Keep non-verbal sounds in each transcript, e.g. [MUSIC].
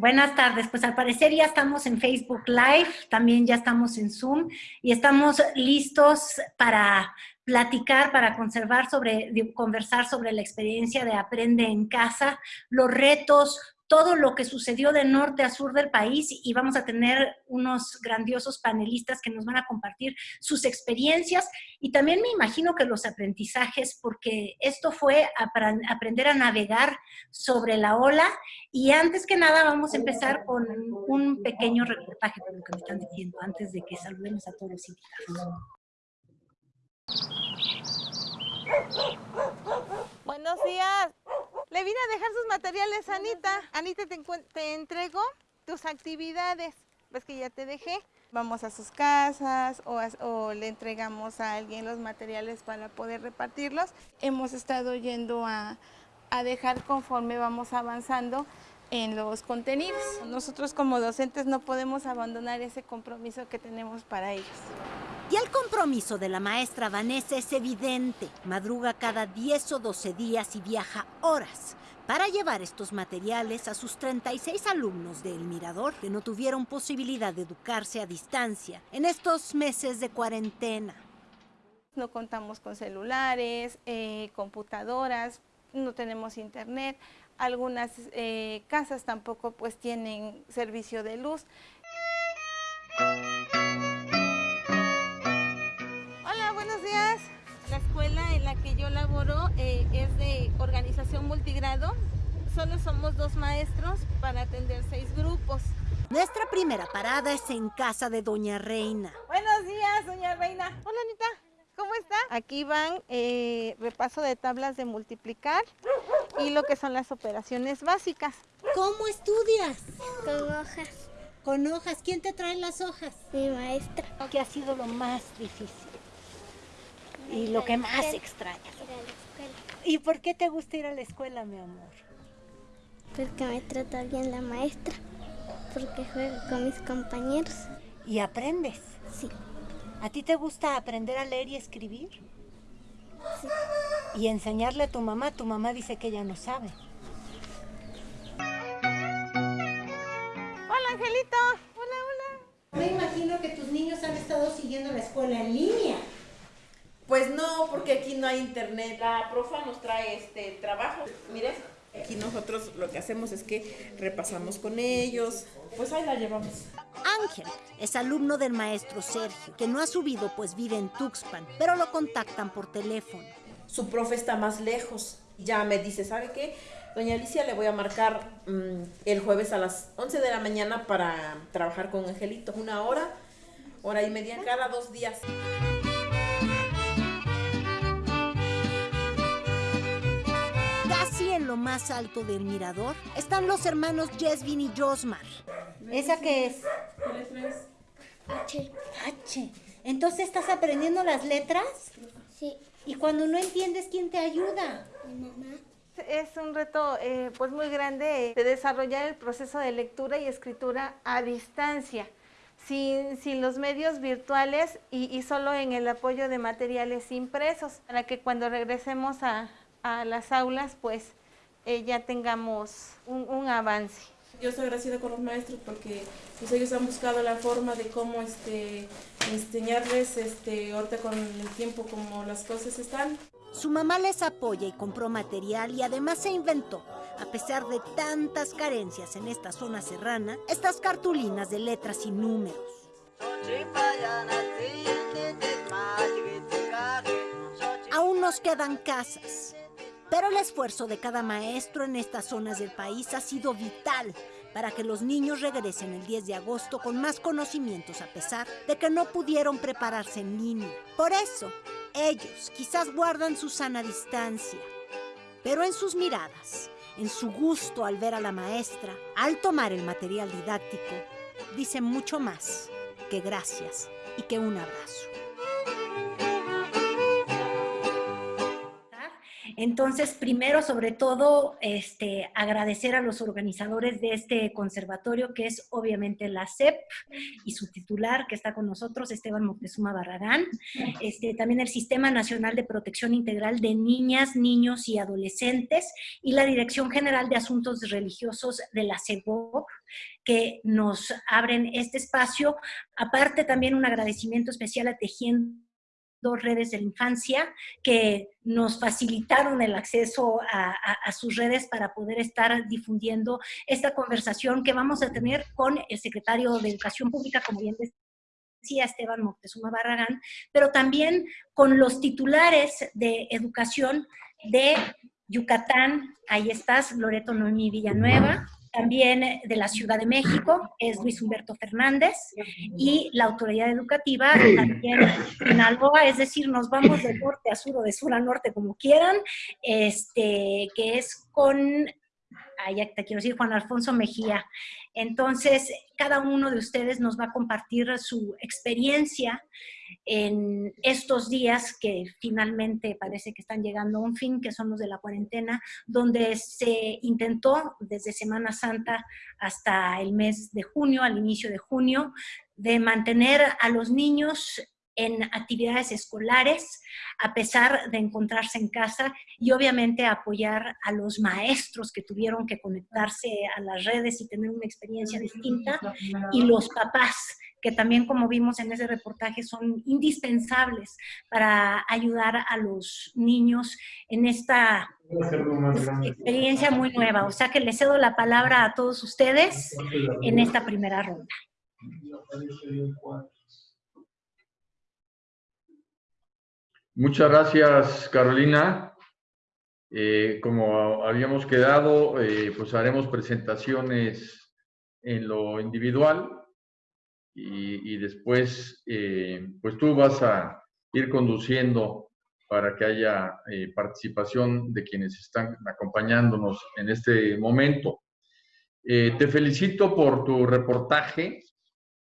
Buenas tardes. Pues al parecer ya estamos en Facebook Live, también ya estamos en Zoom y estamos listos para platicar, para conservar sobre, conversar sobre la experiencia de Aprende en Casa, los retos, todo lo que sucedió de norte a sur del país y vamos a tener unos grandiosos panelistas que nos van a compartir sus experiencias y también me imagino que los aprendizajes, porque esto fue aprender a navegar sobre la ola y antes que nada vamos a empezar con un pequeño reportaje por lo que me están diciendo antes de que saludemos a todos los invitados. Buenos días. Le vine a dejar sus materiales Anita. Anita, te, te entrego tus actividades. Ves que ya te dejé. Vamos a sus casas o, le entregamos a alguien los materiales para poder repartirlos. Hemos estado yendo a, a dejar conforme vamos avanzando en los contenidos. Nosotros como docentes no podemos abandonar ese compromiso que tenemos para ellos. Y el compromiso de la maestra Vanessa es evidente. Madruga cada 10 o 12 días y viaja horas para llevar estos materiales a sus 36 alumnos de El Mirador que no tuvieron posibilidad de educarse a distancia en estos meses de cuarentena. No contamos con celulares, eh, computadoras, no tenemos internet, algunas eh, casas tampoco pues tienen servicio de luz. Laboro eh, es de organización multigrado. Solo somos dos maestros para atender seis grupos. Nuestra primera parada es en casa de Doña Reina. Buenos días, Doña Reina. Hola, Anita. ¿Cómo está? Aquí van eh, repaso de tablas de multiplicar y lo que son las operaciones básicas. ¿Cómo estudias? Con hojas. ¿Con hojas? ¿Quién te trae las hojas? Mi maestra. ¿Qué ha sido lo más difícil? Y lo que más extrañas. ¿Y por qué te gusta ir a la escuela, mi amor? Porque me trata bien la maestra, porque juego con mis compañeros. ¿Y aprendes? Sí. ¿A ti te gusta aprender a leer y escribir? Sí. Y enseñarle a tu mamá, tu mamá dice que ella no sabe. Hola, Angelito. Hola, hola. Me imagino que tus niños han estado siguiendo la escuela en línea. Pues no, porque aquí no hay internet. La profa nos trae este trabajo. Mire, aquí nosotros lo que hacemos es que repasamos con ellos. Pues ahí la llevamos. Ángel es alumno del maestro Sergio, que no ha subido pues vive en Tuxpan, pero lo contactan por teléfono. Su profe está más lejos. Ya me dice, ¿sabe qué? Doña Alicia, le voy a marcar mm, el jueves a las 11 de la mañana para trabajar con Angelito. Una hora, hora y media cada dos días. Lo más alto del mirador están los hermanos Jesvin y Josmar. ¿Esa qué es? H. H. ¿Entonces estás aprendiendo las letras? Sí. ¿Y cuando no entiendes, quién te ayuda? Mi mamá. Es un reto eh, pues muy grande de desarrollar el proceso de lectura y escritura a distancia, sin, sin los medios virtuales y, y, solo en el apoyo de materiales impresos, para que cuando regresemos a, a las aulas pues eh, ya tengamos un, avance. Yo estoy agradecida con los maestros porque pues, ellos han buscado la forma de cómo este, enseñarles este, ahorita con el tiempo como las cosas están. Su mamá les apoya y compró material y además se inventó, a pesar de tantas carencias en esta zona serrana, estas cartulinas de letras y números. Aún nos quedan casas, pero el esfuerzo de cada maestro en estas zonas del país ha sido vital para que los niños regresen el 10 de agosto con más conocimientos a pesar de que no pudieron prepararse en línea. Por eso, ellos quizás guardan su sana distancia, pero en sus miradas, en su gusto al ver a la maestra, al tomar el material didáctico, dicen mucho más que gracias y que un abrazo. Entonces, primero, sobre todo, este, agradecer a los organizadores de este conservatorio, que es obviamente la CEP y su titular, que está con nosotros, Esteban Moctezuma Barragán. Este, también el Sistema Nacional de Protección Integral de Niñas, Niños y Adolescentes y la Dirección General de Asuntos Religiosos de la CEGOC, que nos abren este espacio. Aparte, también un agradecimiento especial a Tejiendo dos redes de la infancia que nos facilitaron el acceso a, sus redes para poder estar difundiendo esta conversación que vamos a tener con el secretario de Educación Pública, como bien decía Esteban Moctezuma Barragán, pero también con los titulares de educación de Yucatán, ahí estás, Loreto Noemí Villanueva, también de la Ciudad de México, es Luis Humberto Fernández, y la autoridad educativa también en Alboa, es decir, nos vamos de norte a sur o de sur a norte, como quieran, este, que es con, ya te quiero decir, Juan Alfonso Mejía. Entonces, cada uno de ustedes nos va a compartir su experiencia en estos días que finalmente parece que están llegando a un fin, que son los de la cuarentena, donde se intentó desde Semana Santa hasta el mes de junio, al inicio de junio, de mantener a los niños en actividades escolares, a pesar de encontrarse en casa, y obviamente apoyar a los maestros que tuvieron que conectarse a las redes y tener una experiencia distinta, y los papás que también como vimos en ese reportaje son indispensables para ayudar a los niños en esta experiencia muy nueva. O sea que les cedo la palabra a todos ustedes en esta primera ronda. Muchas gracias, Carolina. Eh, como habíamos quedado, eh, pues haremos presentaciones en lo individual y, después eh, pues tú vas a ir conduciendo para que haya eh, participación de quienes están acompañándonos en este momento. Te felicito por tu reportaje,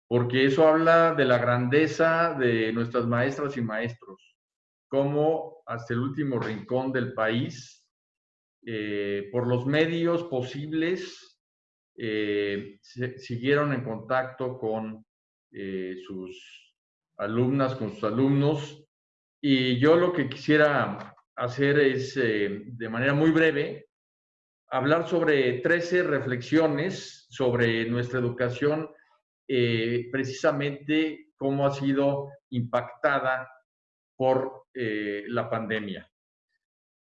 porque eso habla de la grandeza de nuestras maestras y maestros, cómo hasta el último rincón del país, por los medios posibles, siguieron en contacto con eh, sus alumnas, con sus alumnos. Y yo lo que quisiera hacer es, eh, de manera muy breve, hablar sobre 13 reflexiones sobre nuestra educación, eh, precisamente cómo ha sido impactada por la pandemia.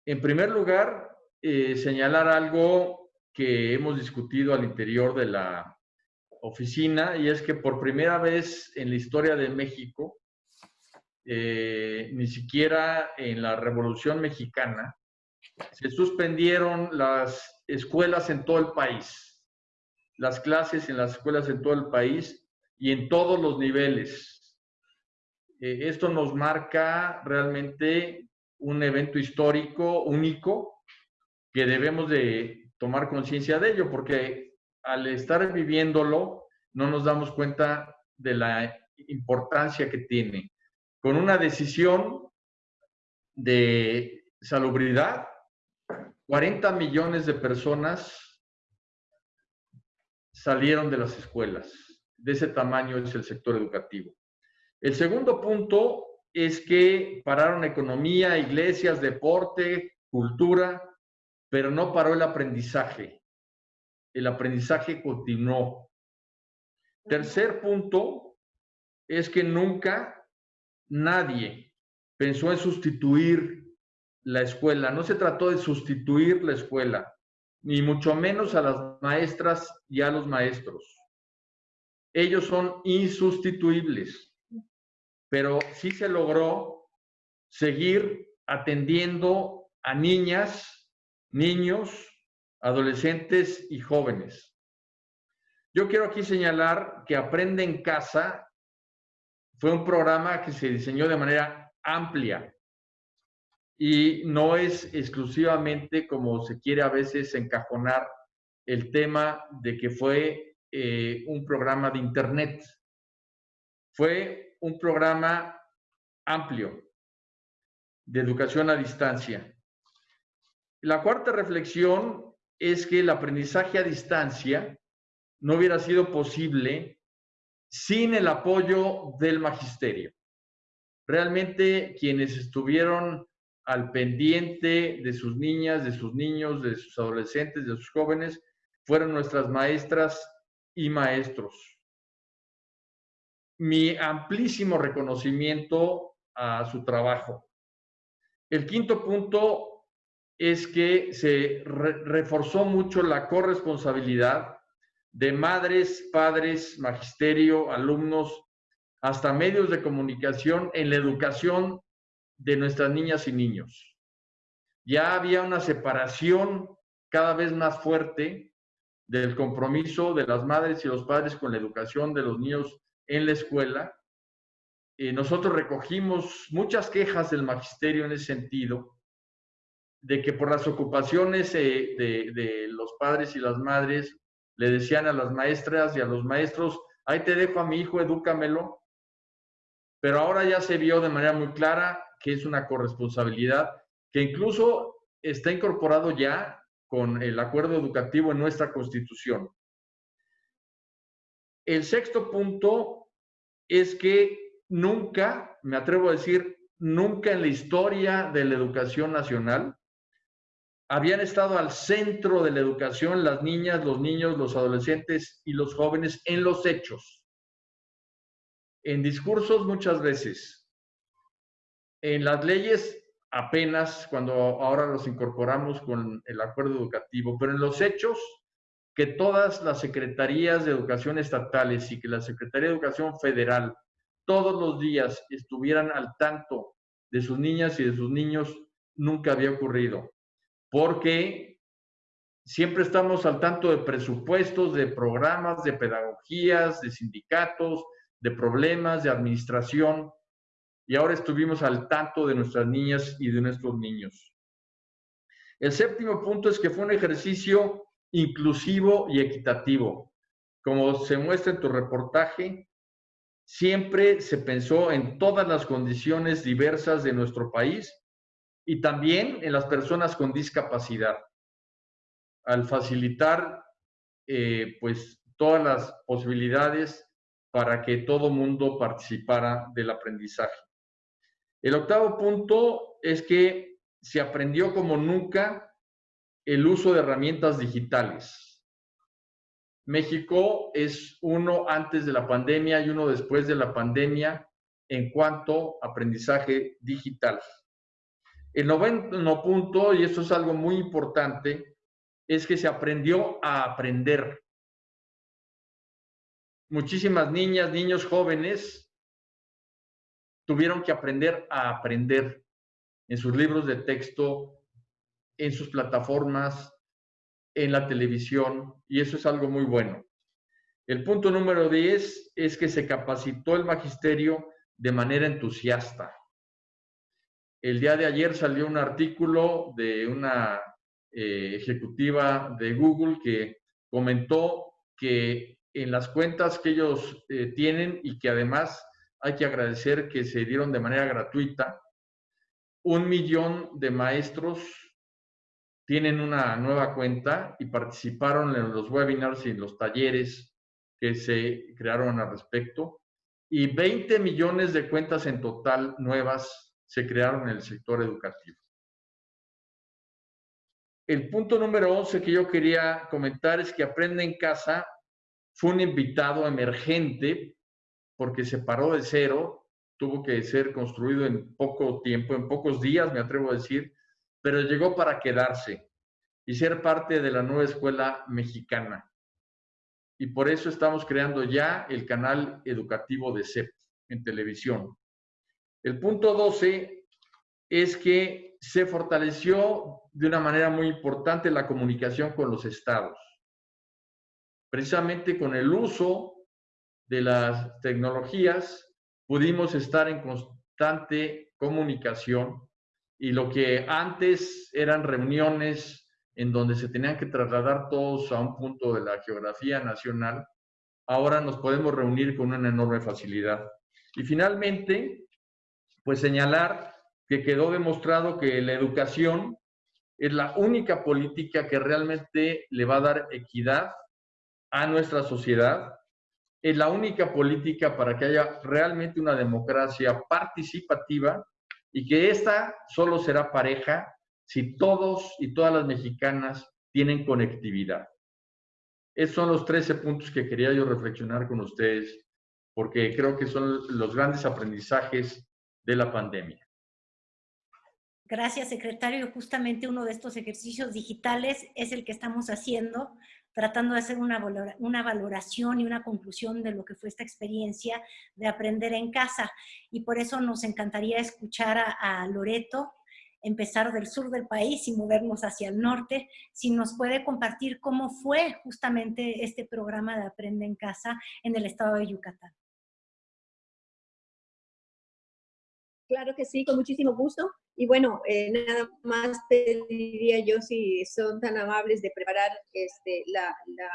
En primer lugar, señalar algo que hemos discutido al interior de la oficina y es que por primera vez en la historia de México, eh, ni siquiera en la Revolución Mexicana, se suspendieron las escuelas en todo el país, las clases en las escuelas en todo el país y en todos los niveles. Eh, esto nos marca realmente un evento histórico único que debemos de tomar conciencia de ello, porque al estar viviéndolo, no nos damos cuenta de la importancia que tiene. Con una decisión de salubridad, 40 millones de personas salieron de las escuelas. De ese tamaño es el sector educativo. El segundo punto es que pararon economía, iglesias, deporte, cultura, pero no paró el aprendizaje el aprendizaje continuó. Tercer punto es que nunca nadie pensó en sustituir la escuela. No se trató de sustituir la escuela, ni mucho menos a las maestras y a los maestros. Ellos son insustituibles, pero sí se logró seguir atendiendo a niñas, niños, adolescentes y jóvenes. Yo quiero aquí señalar que Aprende en Casa fue un programa que se diseñó de manera amplia y no es exclusivamente como se quiere a veces encajonar el tema de que fue eh, un programa de Internet. Fue un programa amplio de educación a distancia La cuarta reflexión es que el aprendizaje a distancia no hubiera sido posible sin el apoyo del magisterio. Realmente quienes estuvieron al pendiente de sus niñas, de sus niños, de sus adolescentes, de sus jóvenes, fueron nuestras maestras y maestros. Mi amplísimo reconocimiento a su trabajo. El quinto punto es que se reforzó mucho la corresponsabilidad de madres, padres, magisterio, alumnos, hasta medios de comunicación en la educación de nuestras niñas y niños. Ya había una separación cada vez más fuerte del compromiso de las madres y los padres con la educación de los niños en la escuela. Y nosotros recogimos muchas quejas del magisterio en ese sentido, de que por las ocupaciones eh, de, de los padres y las madres le decían a las maestras y a los maestros, ahí te dejo a mi hijo, edúcamelo. Pero ahora ya se vio de manera muy clara que es una corresponsabilidad que incluso está incorporado ya con el acuerdo educativo en nuestra constitución. El sexto punto es que nunca, me atrevo a decir, nunca en la historia de la educación nacional habían estado al centro de la educación las niñas, los niños, los adolescentes y los jóvenes en los hechos. En discursos muchas veces. En las leyes apenas cuando ahora los incorporamos con el acuerdo educativo, pero en los hechos que todas las secretarías de educación estatales y que la Secretaría de Educación Federal todos los días estuvieran al tanto de sus niñas y de sus niños, nunca había ocurrido porque siempre estamos al tanto de presupuestos, de programas, de pedagogías, de sindicatos, de problemas, de administración, y ahora estuvimos al tanto de nuestras niñas y de nuestros niños. El séptimo punto es que fue un ejercicio inclusivo y equitativo. Como se muestra en tu reportaje, siempre se pensó en todas las condiciones diversas de nuestro país y también en las personas con discapacidad, al facilitar eh, pues todas las posibilidades para que todo mundo participara del aprendizaje. El octavo punto es que se aprendió como nunca el uso de herramientas digitales. México es uno antes de la pandemia y uno después de la pandemia en cuanto a aprendizaje digital. El noveno punto, y esto es algo muy importante, es que se aprendió a aprender. Muchísimas niñas, niños jóvenes tuvieron que aprender a aprender en sus libros de texto, en sus plataformas, en la televisión, y eso es algo muy bueno. El punto número 10 es que se capacitó el magisterio de manera entusiasta. El día de ayer salió un artículo de una eh, ejecutiva de Google que comentó que en las cuentas que ellos eh, tienen y que además hay que agradecer que se dieron de manera gratuita, un millón de maestros tienen una nueva cuenta y participaron en los webinars y en los talleres que se crearon al respecto, y 20 millones de cuentas en total nuevas se crearon en el sector educativo. El punto número 11 que yo quería comentar es que Aprende en Casa fue un invitado emergente porque se paró de cero, tuvo que ser construido en poco tiempo, en pocos días, me atrevo a decir, pero llegó para quedarse y ser parte de la nueva escuela mexicana. Y por eso estamos creando ya el canal educativo de CEP en televisión. El punto 12 es que se fortaleció de una manera muy importante la comunicación con los estados. Precisamente con el uso de las tecnologías pudimos estar en constante comunicación y lo que antes eran reuniones en donde se tenían que trasladar todos a un punto de la geografía nacional, ahora nos podemos reunir con una enorme facilidad. Y finalmente, pues señalar que quedó demostrado que la educación es la única política que realmente le va a dar equidad a nuestra sociedad. Es la única política para que haya realmente una democracia participativa y que esta solo será pareja si todos y todas las mexicanas tienen conectividad. Esos son los 13 puntos que quería yo reflexionar con ustedes, porque creo que son los grandes aprendizajes de la pandemia. Gracias, secretario. Justamente uno de estos ejercicios digitales es el que estamos haciendo, tratando de hacer una, una valoración y una conclusión de lo que fue esta experiencia de aprender en casa. Y por eso nos encantaría escuchar a, a Loreto, empezar del sur del país y movernos hacia el norte, si nos puede compartir cómo fue justamente este programa de Aprende en Casa en el estado de Yucatán. Claro que sí, con muchísimo gusto. Y bueno, eh, nada más pediría yo si son tan amables de preparar este, la, la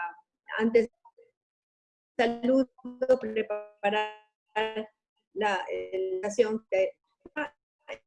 antes saludo, preparar la educación,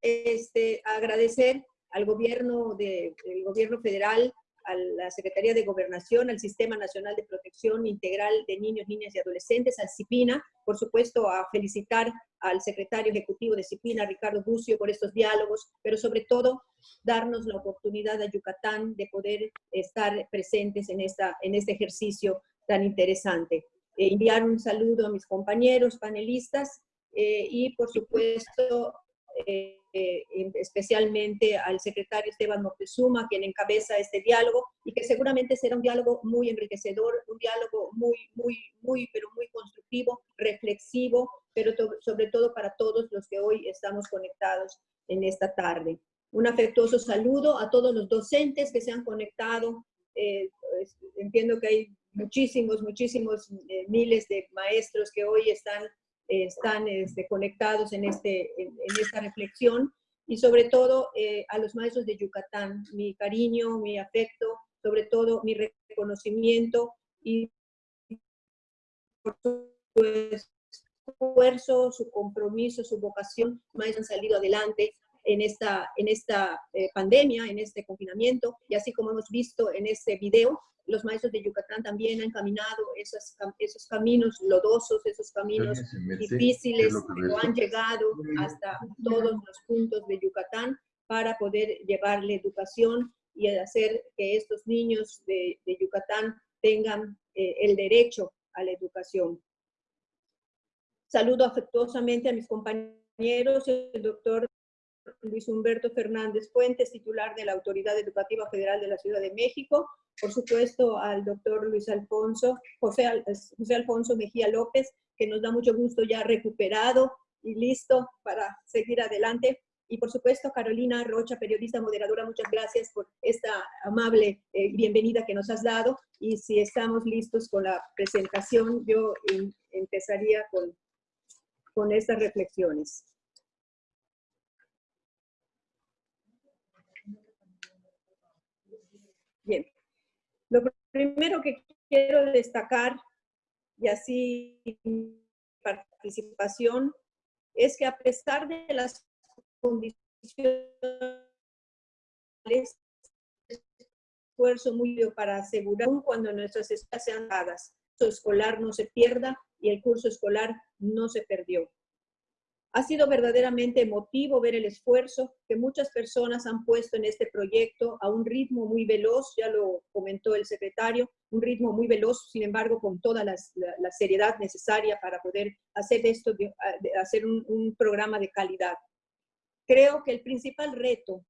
este, agradecer al gobierno de, el gobierno federal a la Secretaría de Gobernación, al Sistema Nacional de Protección Integral de Niños, Niñas y Adolescentes, al CIPINA, por supuesto a felicitar al secretario ejecutivo de CIPINA, Ricardo Bucio, por estos diálogos, pero sobre todo darnos la oportunidad a Yucatán de poder estar presentes en, esta, en este ejercicio tan interesante. Eh, enviar un saludo a mis compañeros panelistas eh, y por supuesto eh, especialmente al secretario Esteban Moctezuma, quien encabeza este diálogo, y que seguramente será un diálogo muy enriquecedor, un diálogo muy, muy, muy, pero muy constructivo, reflexivo, pero sobre todo para todos los que hoy estamos conectados en esta tarde. Un afectuoso saludo a todos los docentes que se han conectado. Eh, pues, entiendo que hay muchísimos, muchísimos eh, miles de maestros que hoy están están este, conectados en, este, en, esta reflexión. Y sobre todo eh, a los maestros de Yucatán, mi cariño, mi afecto, sobre todo mi reconocimiento y por su esfuerzo, su compromiso, su vocación, más han salido adelante en esta, en esta eh, pandemia, en este confinamiento, y así como hemos visto en este video, los maestros de Yucatán también han caminado esos, esos caminos lodosos, esos caminos difíciles, pero han llegado hasta todos los puntos de Yucatán para poder llevarle educación y hacer que estos niños de, de Yucatán tengan eh, el derecho a la educación. Saludo afectuosamente a mis compañeros, el doctor Luis Humberto Fernández Fuentes, titular de la Autoridad Educativa Federal de la Ciudad de México, por supuesto al doctor Luis Alfonso, José, Alfonso Mejía López, que nos da mucho gusto ya recuperado y listo para seguir adelante. Y por supuesto, Carolina Rocha, periodista moderadora, muchas gracias por esta amable eh, bienvenida que nos has dado. Y si estamos listos con la presentación, yo empezaría con, con estas reflexiones. Bien, lo primero que quiero destacar, y así participación, es que a pesar de las condiciones, esfuerzo muy para asegurar cuando nuestras escuelas sean dadas, el curso escolar no se pierda y el curso escolar no se perdió. Ha sido verdaderamente emotivo ver el esfuerzo que muchas personas han puesto en este proyecto a un ritmo muy veloz, ya lo comentó el secretario, un ritmo muy veloz, sin embargo, con toda la, seriedad necesaria para poder hacer esto, hacer un, programa de calidad. Creo que el principal reto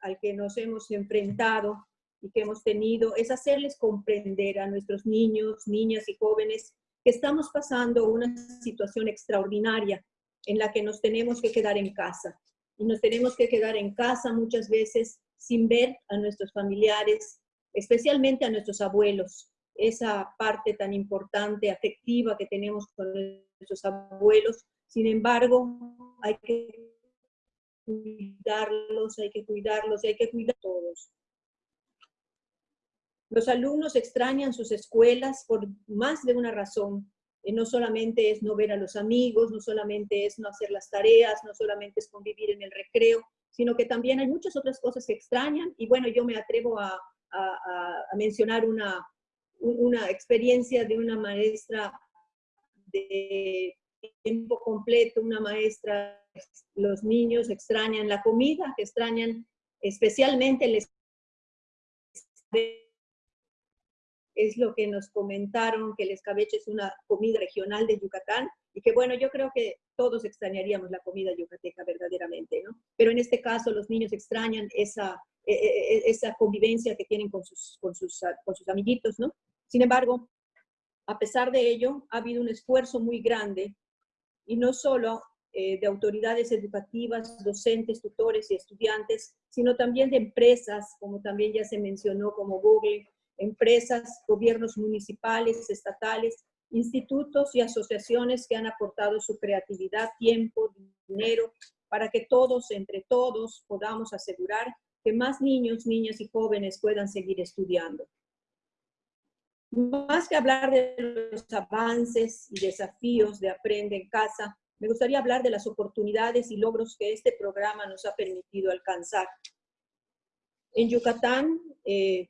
al que nos hemos enfrentado y que hemos tenido es hacerles comprender a nuestros niños, niñas y jóvenes que estamos pasando una situación extraordinaria en la que nos tenemos que quedar en casa. Y nos tenemos que quedar en casa muchas veces sin ver a nuestros familiares, especialmente a nuestros abuelos. Esa parte tan importante, afectiva que tenemos con nuestros abuelos. Sin embargo, hay que cuidarlos, hay que cuidarlos y hay que cuidar a todos. Los alumnos extrañan sus escuelas por más de una razón, no solamente es no ver a los amigos, no solamente es no hacer las tareas, no solamente es convivir en el recreo, sino que también hay muchas otras cosas que extrañan. Y bueno, yo me atrevo a, a mencionar una, una experiencia de una maestra de tiempo completo, una maestra, los niños extrañan la comida, que extrañan especialmente el es lo que nos comentaron, que el escabeche es una comida regional de Yucatán, y que bueno, yo creo que todos extrañaríamos la comida yucateca verdaderamente, ¿no? Pero en este caso los niños extrañan esa, e, e, e, esa convivencia que tienen con sus, con, sus, con sus amiguitos, ¿no? Sin embargo, a pesar de ello, ha habido un esfuerzo muy grande, y no solo eh, de autoridades educativas, docentes, tutores y estudiantes, sino también de empresas, como también ya se mencionó, como Google, empresas, gobiernos municipales, estatales, institutos y asociaciones que han aportado su creatividad, tiempo, dinero, para que todos, entre todos, podamos asegurar que más niños, niñas y jóvenes puedan seguir estudiando. Más que hablar de los avances y desafíos de Aprende en Casa, me gustaría hablar de las oportunidades y logros que este programa nos ha permitido alcanzar. En Yucatán eh,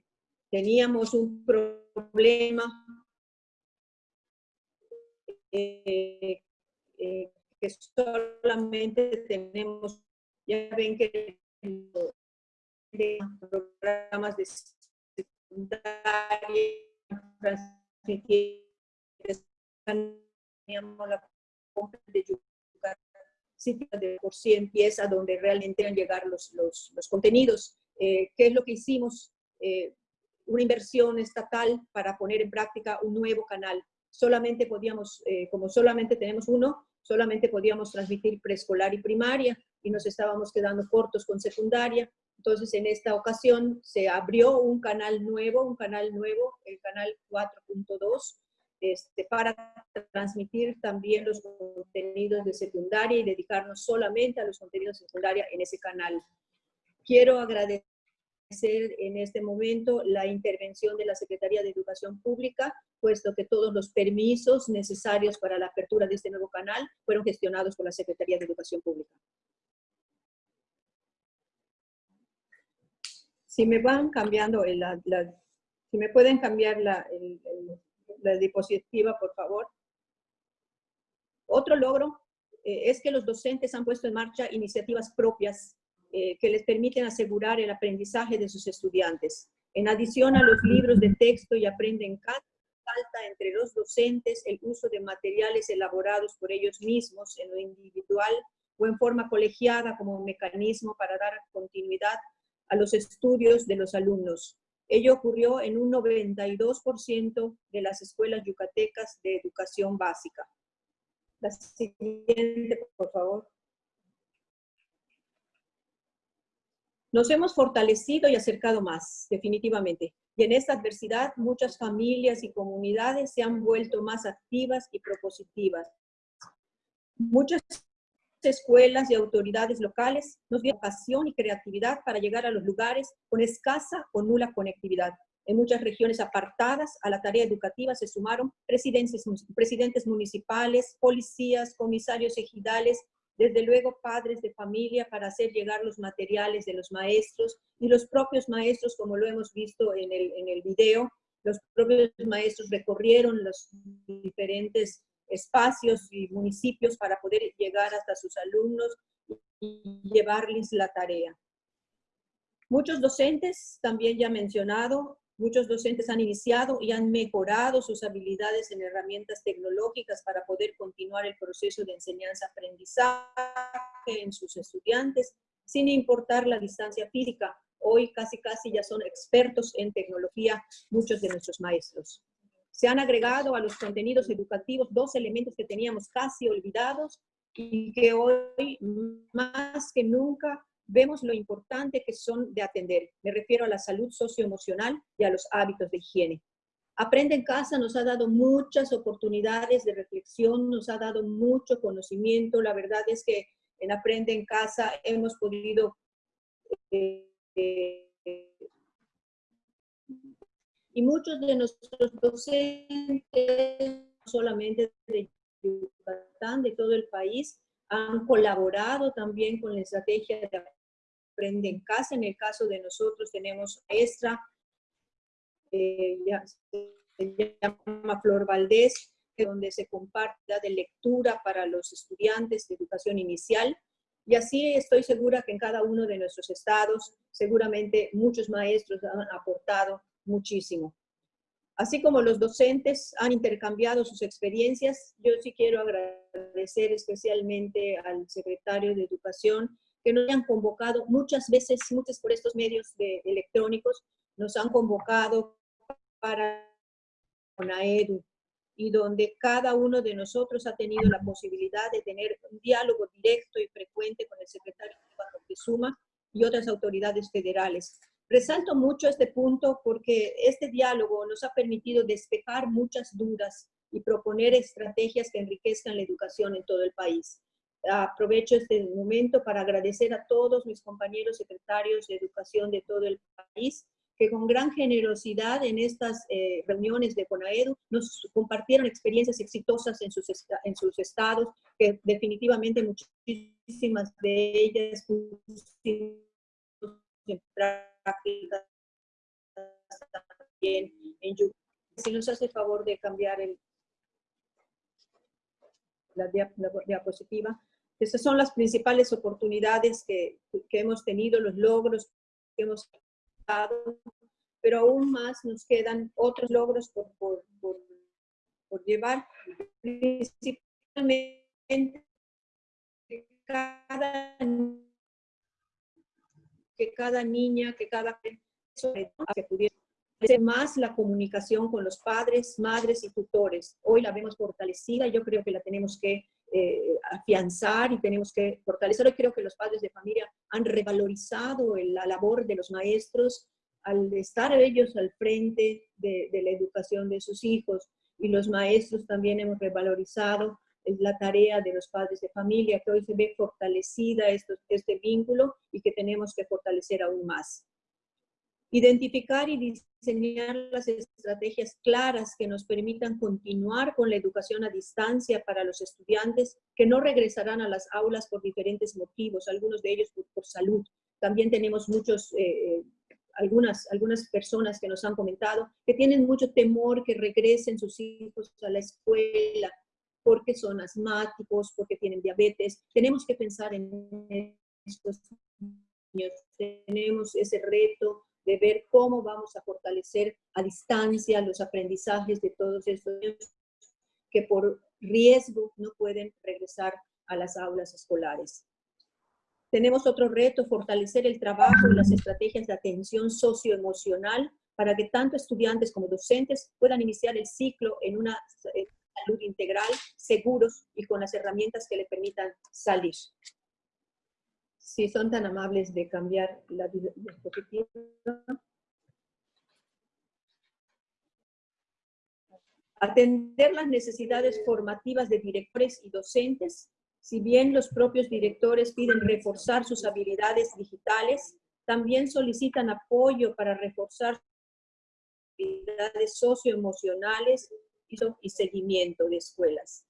teníamos un problema eh, eh, que solamente tenemos, ya ven que programas de secundaria, teníamos la de de por sí empieza donde realmente van a llegar los, los, los contenidos. Eh, ¿Qué es lo que hicimos? Una inversión estatal para poner en práctica un nuevo canal. Solamente podíamos, eh, como solamente tenemos uno, solamente podíamos transmitir preescolar y primaria y nos estábamos quedando cortos con secundaria. Entonces, en esta ocasión se abrió un canal nuevo, un canal nuevo, el canal 4.2, este, para transmitir también los contenidos de secundaria y dedicarnos solamente a los contenidos de secundaria en ese canal. Quiero agradecer en este momento la intervención de la Secretaría de Educación Pública, puesto que todos los permisos necesarios para la apertura de este nuevo canal fueron gestionados por la Secretaría de Educación Pública. Si me van cambiando, la, si me pueden cambiar la, la diapositiva, por favor. Otro logro eh, es que los docentes han puesto en marcha iniciativas propias eh, que les permiten asegurar el aprendizaje de sus estudiantes. En adición a los libros de texto y aprenden falta entre los docentes el uso de materiales elaborados por ellos mismos en lo individual o en forma colegiada como mecanismo para dar continuidad a los estudios de los alumnos. Ello ocurrió en un 92% de las escuelas yucatecas de educación básica. La siguiente, por favor. Nos hemos fortalecido y acercado más, definitivamente. Y en esta adversidad, muchas familias y comunidades se han vuelto más activas y propositivas. Muchas escuelas y autoridades locales nos dieron pasión y creatividad para llegar a los lugares con escasa o nula conectividad. En muchas regiones apartadas a la tarea educativa se sumaron presidentes, municipales, policías, comisarios ejidales, desde luego padres de familia para hacer llegar los materiales de los maestros y los propios maestros, como lo hemos visto en el, en el video, los propios maestros recorrieron los diferentes espacios y municipios para poder llegar hasta sus alumnos y llevarles la tarea. Muchos docentes, también ya mencionado, Muchos docentes han iniciado y han mejorado sus habilidades en herramientas tecnológicas para poder continuar el proceso de enseñanza-aprendizaje en sus estudiantes, sin importar la distancia física. Hoy casi casi ya son expertos en tecnología muchos de nuestros maestros. Se han agregado a los contenidos educativos dos elementos que teníamos casi olvidados y que hoy más que nunca vemos lo importante que son de atender. Me refiero a la salud socioemocional y a los hábitos de higiene. Aprende en casa nos ha dado muchas oportunidades de reflexión, nos ha dado mucho conocimiento. La verdad es que en Aprende en casa hemos podido... Eh, y muchos de nuestros docentes, solamente de Yucatán, de todo el país, han colaborado también con la estrategia de aprende en casa. En el caso de nosotros tenemos maestra, eh, se llama Flor Valdés, donde se comparte de lectura para los estudiantes de educación inicial. Y así estoy segura que en cada uno de nuestros estados, seguramente muchos maestros han aportado muchísimo. Así como los docentes han intercambiado sus experiencias, yo sí quiero agradecer especialmente al secretario de Educación que nos han convocado muchas veces, muchos por estos medios electrónicos, nos han convocado para UNAEDU y donde cada uno de nosotros ha tenido la posibilidad de tener un diálogo directo y frecuente con el secretario de Suma y otras autoridades federales. Resalto mucho este punto porque este diálogo nos ha permitido despejar muchas dudas y proponer estrategias que enriquezcan la educación en todo el país. Aprovecho este momento para agradecer a todos mis compañeros secretarios de educación de todo el país que con gran generosidad en estas eh, reuniones de CONAEDU nos compartieron experiencias exitosas en sus, en sus estados, que definitivamente muchísimas de ellas en práctica también en Si nos hace favor de cambiar el, la, diapositiva. Estas son las principales oportunidades que, que hemos tenido, los logros que hemos pero aún más nos quedan otros logros por, por, por, llevar. Principalmente cada, que cada niña, que cada que pudiera más la comunicación con los padres, madres y tutores. Hoy la vemos fortalecida, yo creo que la tenemos que eh, afianzar y tenemos que fortalecer. Hoy creo que los padres de familia han revalorizado la labor de los maestros al estar ellos al frente de, la educación de sus hijos y los maestros también hemos revalorizado la tarea de los padres de familia, que hoy se ve fortalecida este vínculo y que tenemos que fortalecer aún más. Identificar y diseñar las estrategias claras que nos permitan continuar con la educación a distancia para los estudiantes que no regresarán a las aulas por diferentes motivos, algunos de ellos por, salud. También tenemos muchos, eh, algunas, algunas personas que nos han comentado que tienen mucho temor que regresen sus hijos a la escuela porque son asmáticos, porque tienen diabetes. Tenemos que pensar en estos niños. Tenemos ese reto de ver cómo vamos a fortalecer a distancia los aprendizajes de todos estos niños que por riesgo no pueden regresar a las aulas escolares. Tenemos otro reto, fortalecer el trabajo y las estrategias de atención socioemocional para que tanto estudiantes como docentes puedan iniciar el ciclo en una eh, salud integral, seguros y con las herramientas que le permitan salir si son tan amables de cambiar la diapositiva. Atender las necesidades formativas de directores y docentes. Si bien los propios directores piden reforzar sus habilidades digitales, también solicitan apoyo para reforzar sus habilidades socioemocionales y seguimiento de escuelas.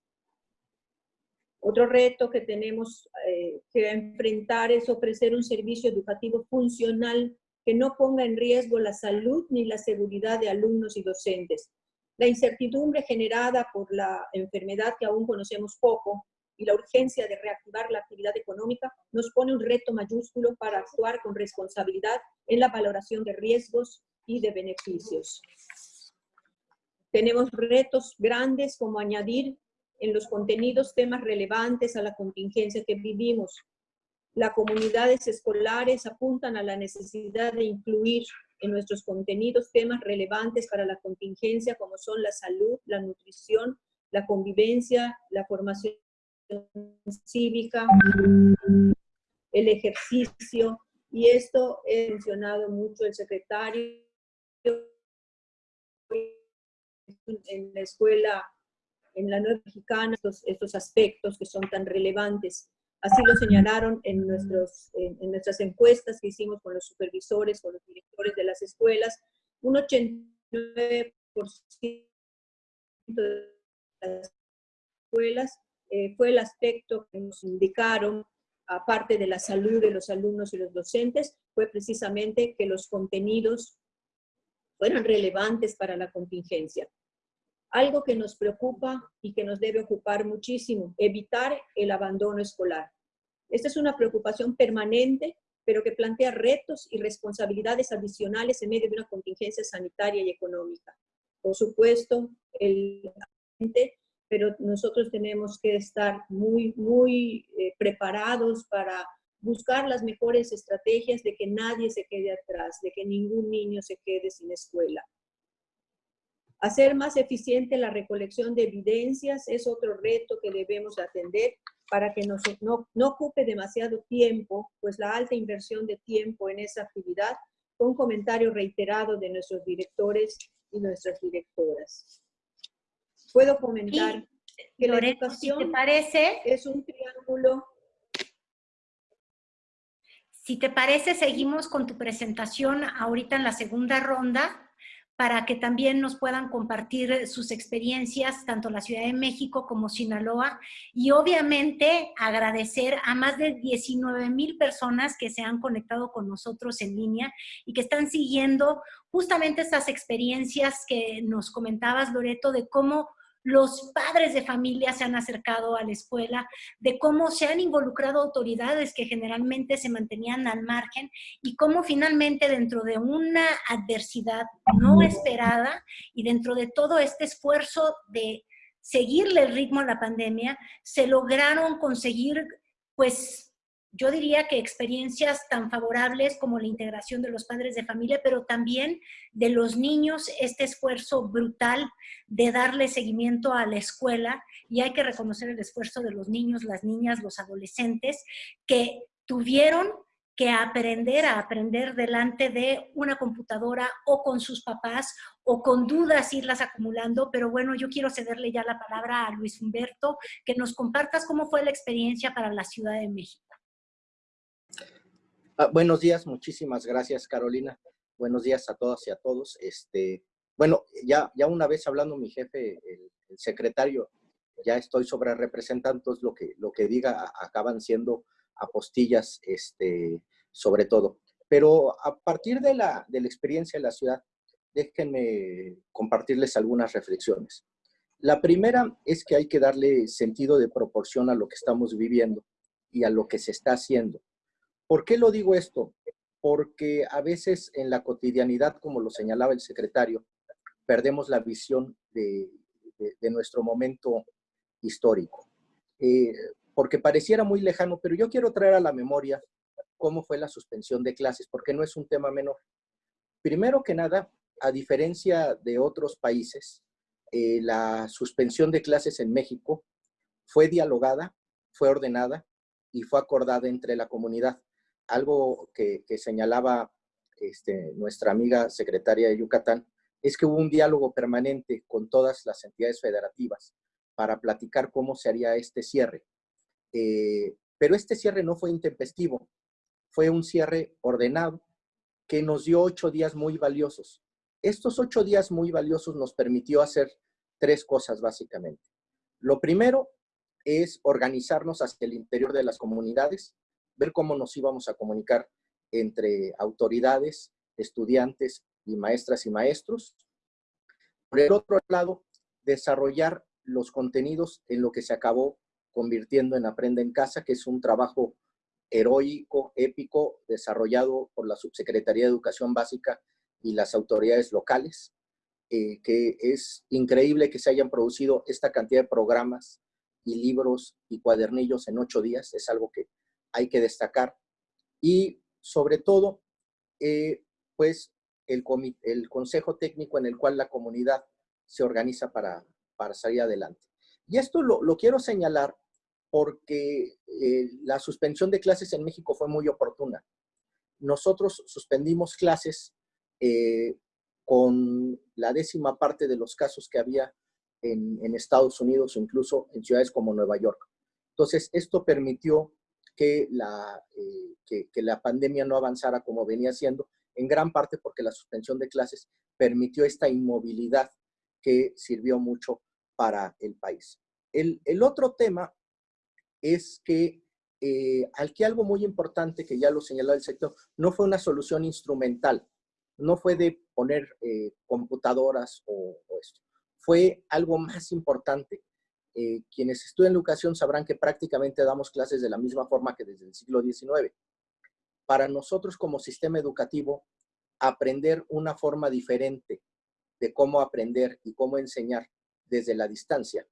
Otro reto que tenemos eh, que enfrentar es ofrecer un servicio educativo funcional que no ponga en riesgo la salud ni la seguridad de alumnos y docentes. La incertidumbre generada por la enfermedad que aún conocemos poco y la urgencia de reactivar la actividad económica nos pone un reto mayúsculo para actuar con responsabilidad en la valoración de riesgos y de beneficios. Tenemos retos grandes como añadir en los contenidos temas relevantes a la contingencia que vivimos. Las comunidades escolares apuntan a la necesidad de incluir en nuestros contenidos temas relevantes para la contingencia como son la salud, la nutrición, la convivencia, la formación cívica, el ejercicio, y esto he mencionado mucho el secretario en la escuela en la nueva mexicana estos, estos aspectos que son tan relevantes. Así lo señalaron en, nuestros, en, nuestras encuestas que hicimos con los supervisores, con los directores de las escuelas. Un 89% de las escuelas eh, fue el aspecto que nos indicaron aparte de la salud de los alumnos y los docentes, fue precisamente que los contenidos fueran relevantes para la contingencia. Algo que nos preocupa y que nos debe ocupar muchísimo, evitar el abandono escolar. Esta es una preocupación permanente, pero que plantea retos y responsabilidades adicionales en medio de una contingencia sanitaria y económica. Por supuesto, el pero nosotros tenemos que estar muy, muy eh, preparados para buscar las mejores estrategias de que nadie se quede atrás, de que ningún niño se quede sin escuela. Hacer más eficiente la recolección de evidencias es otro reto que debemos atender para que no, no, no ocupe demasiado tiempo, pues la alta inversión de tiempo en esa actividad fue un comentario reiterado de nuestros directores y nuestras directoras. Puedo comentar que la educación te parece, es un triángulo. Si te parece, seguimos con tu presentación ahorita en la segunda ronda para que también nos puedan compartir sus experiencias, tanto la Ciudad de México como Sinaloa, y obviamente agradecer a más de 19 mil personas que se han conectado con nosotros en línea y que están siguiendo justamente estas experiencias que nos comentabas, Loreto, de cómo los padres de familia se han acercado a la escuela, de cómo se han involucrado autoridades que generalmente se mantenían al margen y cómo finalmente dentro de una adversidad no esperada y dentro de todo este esfuerzo de seguirle el ritmo a la pandemia, se lograron conseguir pues yo diría que experiencias tan favorables como la integración de los padres de familia, pero también de los niños, este esfuerzo brutal de darle seguimiento a la escuela, y hay que reconocer el esfuerzo de los niños, las niñas, los adolescentes, que tuvieron que aprender a aprender delante de una computadora o con sus papás o con dudas irlas acumulando, pero bueno, yo quiero cederle ya la palabra a Luis Humberto, que nos compartas cómo fue la experiencia para la Ciudad de México. Ah, buenos días, muchísimas gracias Carolina. Buenos días a todas y a todos. Este, bueno, ya, ya una vez hablando mi jefe, el, secretario, ya estoy sobre representantes, lo que, lo que diga acaban siendo apostillas, este, sobre todo. Pero a partir de la, de la experiencia de la ciudad, déjenme compartirles algunas reflexiones. La primera es que hay que darle sentido de proporción a lo que estamos viviendo y a lo que se está haciendo. ¿Por qué lo digo esto? Porque a veces en la cotidianidad, como lo señalaba el secretario, perdemos la visión de, nuestro momento histórico. Eh, porque pareciera muy lejano, pero yo quiero traer a la memoria cómo fue la suspensión de clases, porque no es un tema menor. Primero que nada, a diferencia de otros países, eh, la suspensión de clases en México fue dialogada, fue ordenada y fue acordada entre la comunidad algo que, señalaba este, nuestra amiga secretaria de Yucatán, es que hubo un diálogo permanente con todas las entidades federativas para platicar cómo se haría este cierre. Eh, pero este cierre no fue intempestivo, fue un cierre ordenado que nos dio ocho días muy valiosos. Estos ocho días muy valiosos nos permitió hacer tres cosas básicamente. Lo primero es organizarnos hacia el interior de las comunidades, ver cómo nos íbamos a comunicar entre autoridades, estudiantes y maestras y maestros. Por el otro lado, desarrollar los contenidos en lo que se acabó convirtiendo en Aprenda en Casa, que es un trabajo heroico, épico, desarrollado por la Subsecretaría de Educación Básica y las autoridades locales, eh, que es increíble que se hayan producido esta cantidad de programas y libros y cuadernillos en ocho días, es algo que hay que destacar. Y sobre todo, eh, pues el, el consejo técnico en el cual la comunidad se organiza para, para salir adelante. Y esto lo, quiero señalar porque eh, la suspensión de clases en México fue muy oportuna. Nosotros suspendimos clases eh, con la décima parte de los casos que había en, en, Estados Unidos o incluso en ciudades como Nueva York. Entonces, esto permitió que la, eh, que, la pandemia no avanzara como venía siendo, en gran parte porque la suspensión de clases permitió esta inmovilidad que sirvió mucho para el país. El, el otro tema es que eh, aquí algo muy importante que ya lo señaló el sector, no fue una solución instrumental, no fue de poner eh, computadoras o, esto, fue algo más importante. Eh, quienes estudian educación sabrán que prácticamente damos clases de la misma forma que desde el siglo XIX. Para nosotros como sistema educativo, aprender una forma diferente de cómo aprender y cómo enseñar desde la distancia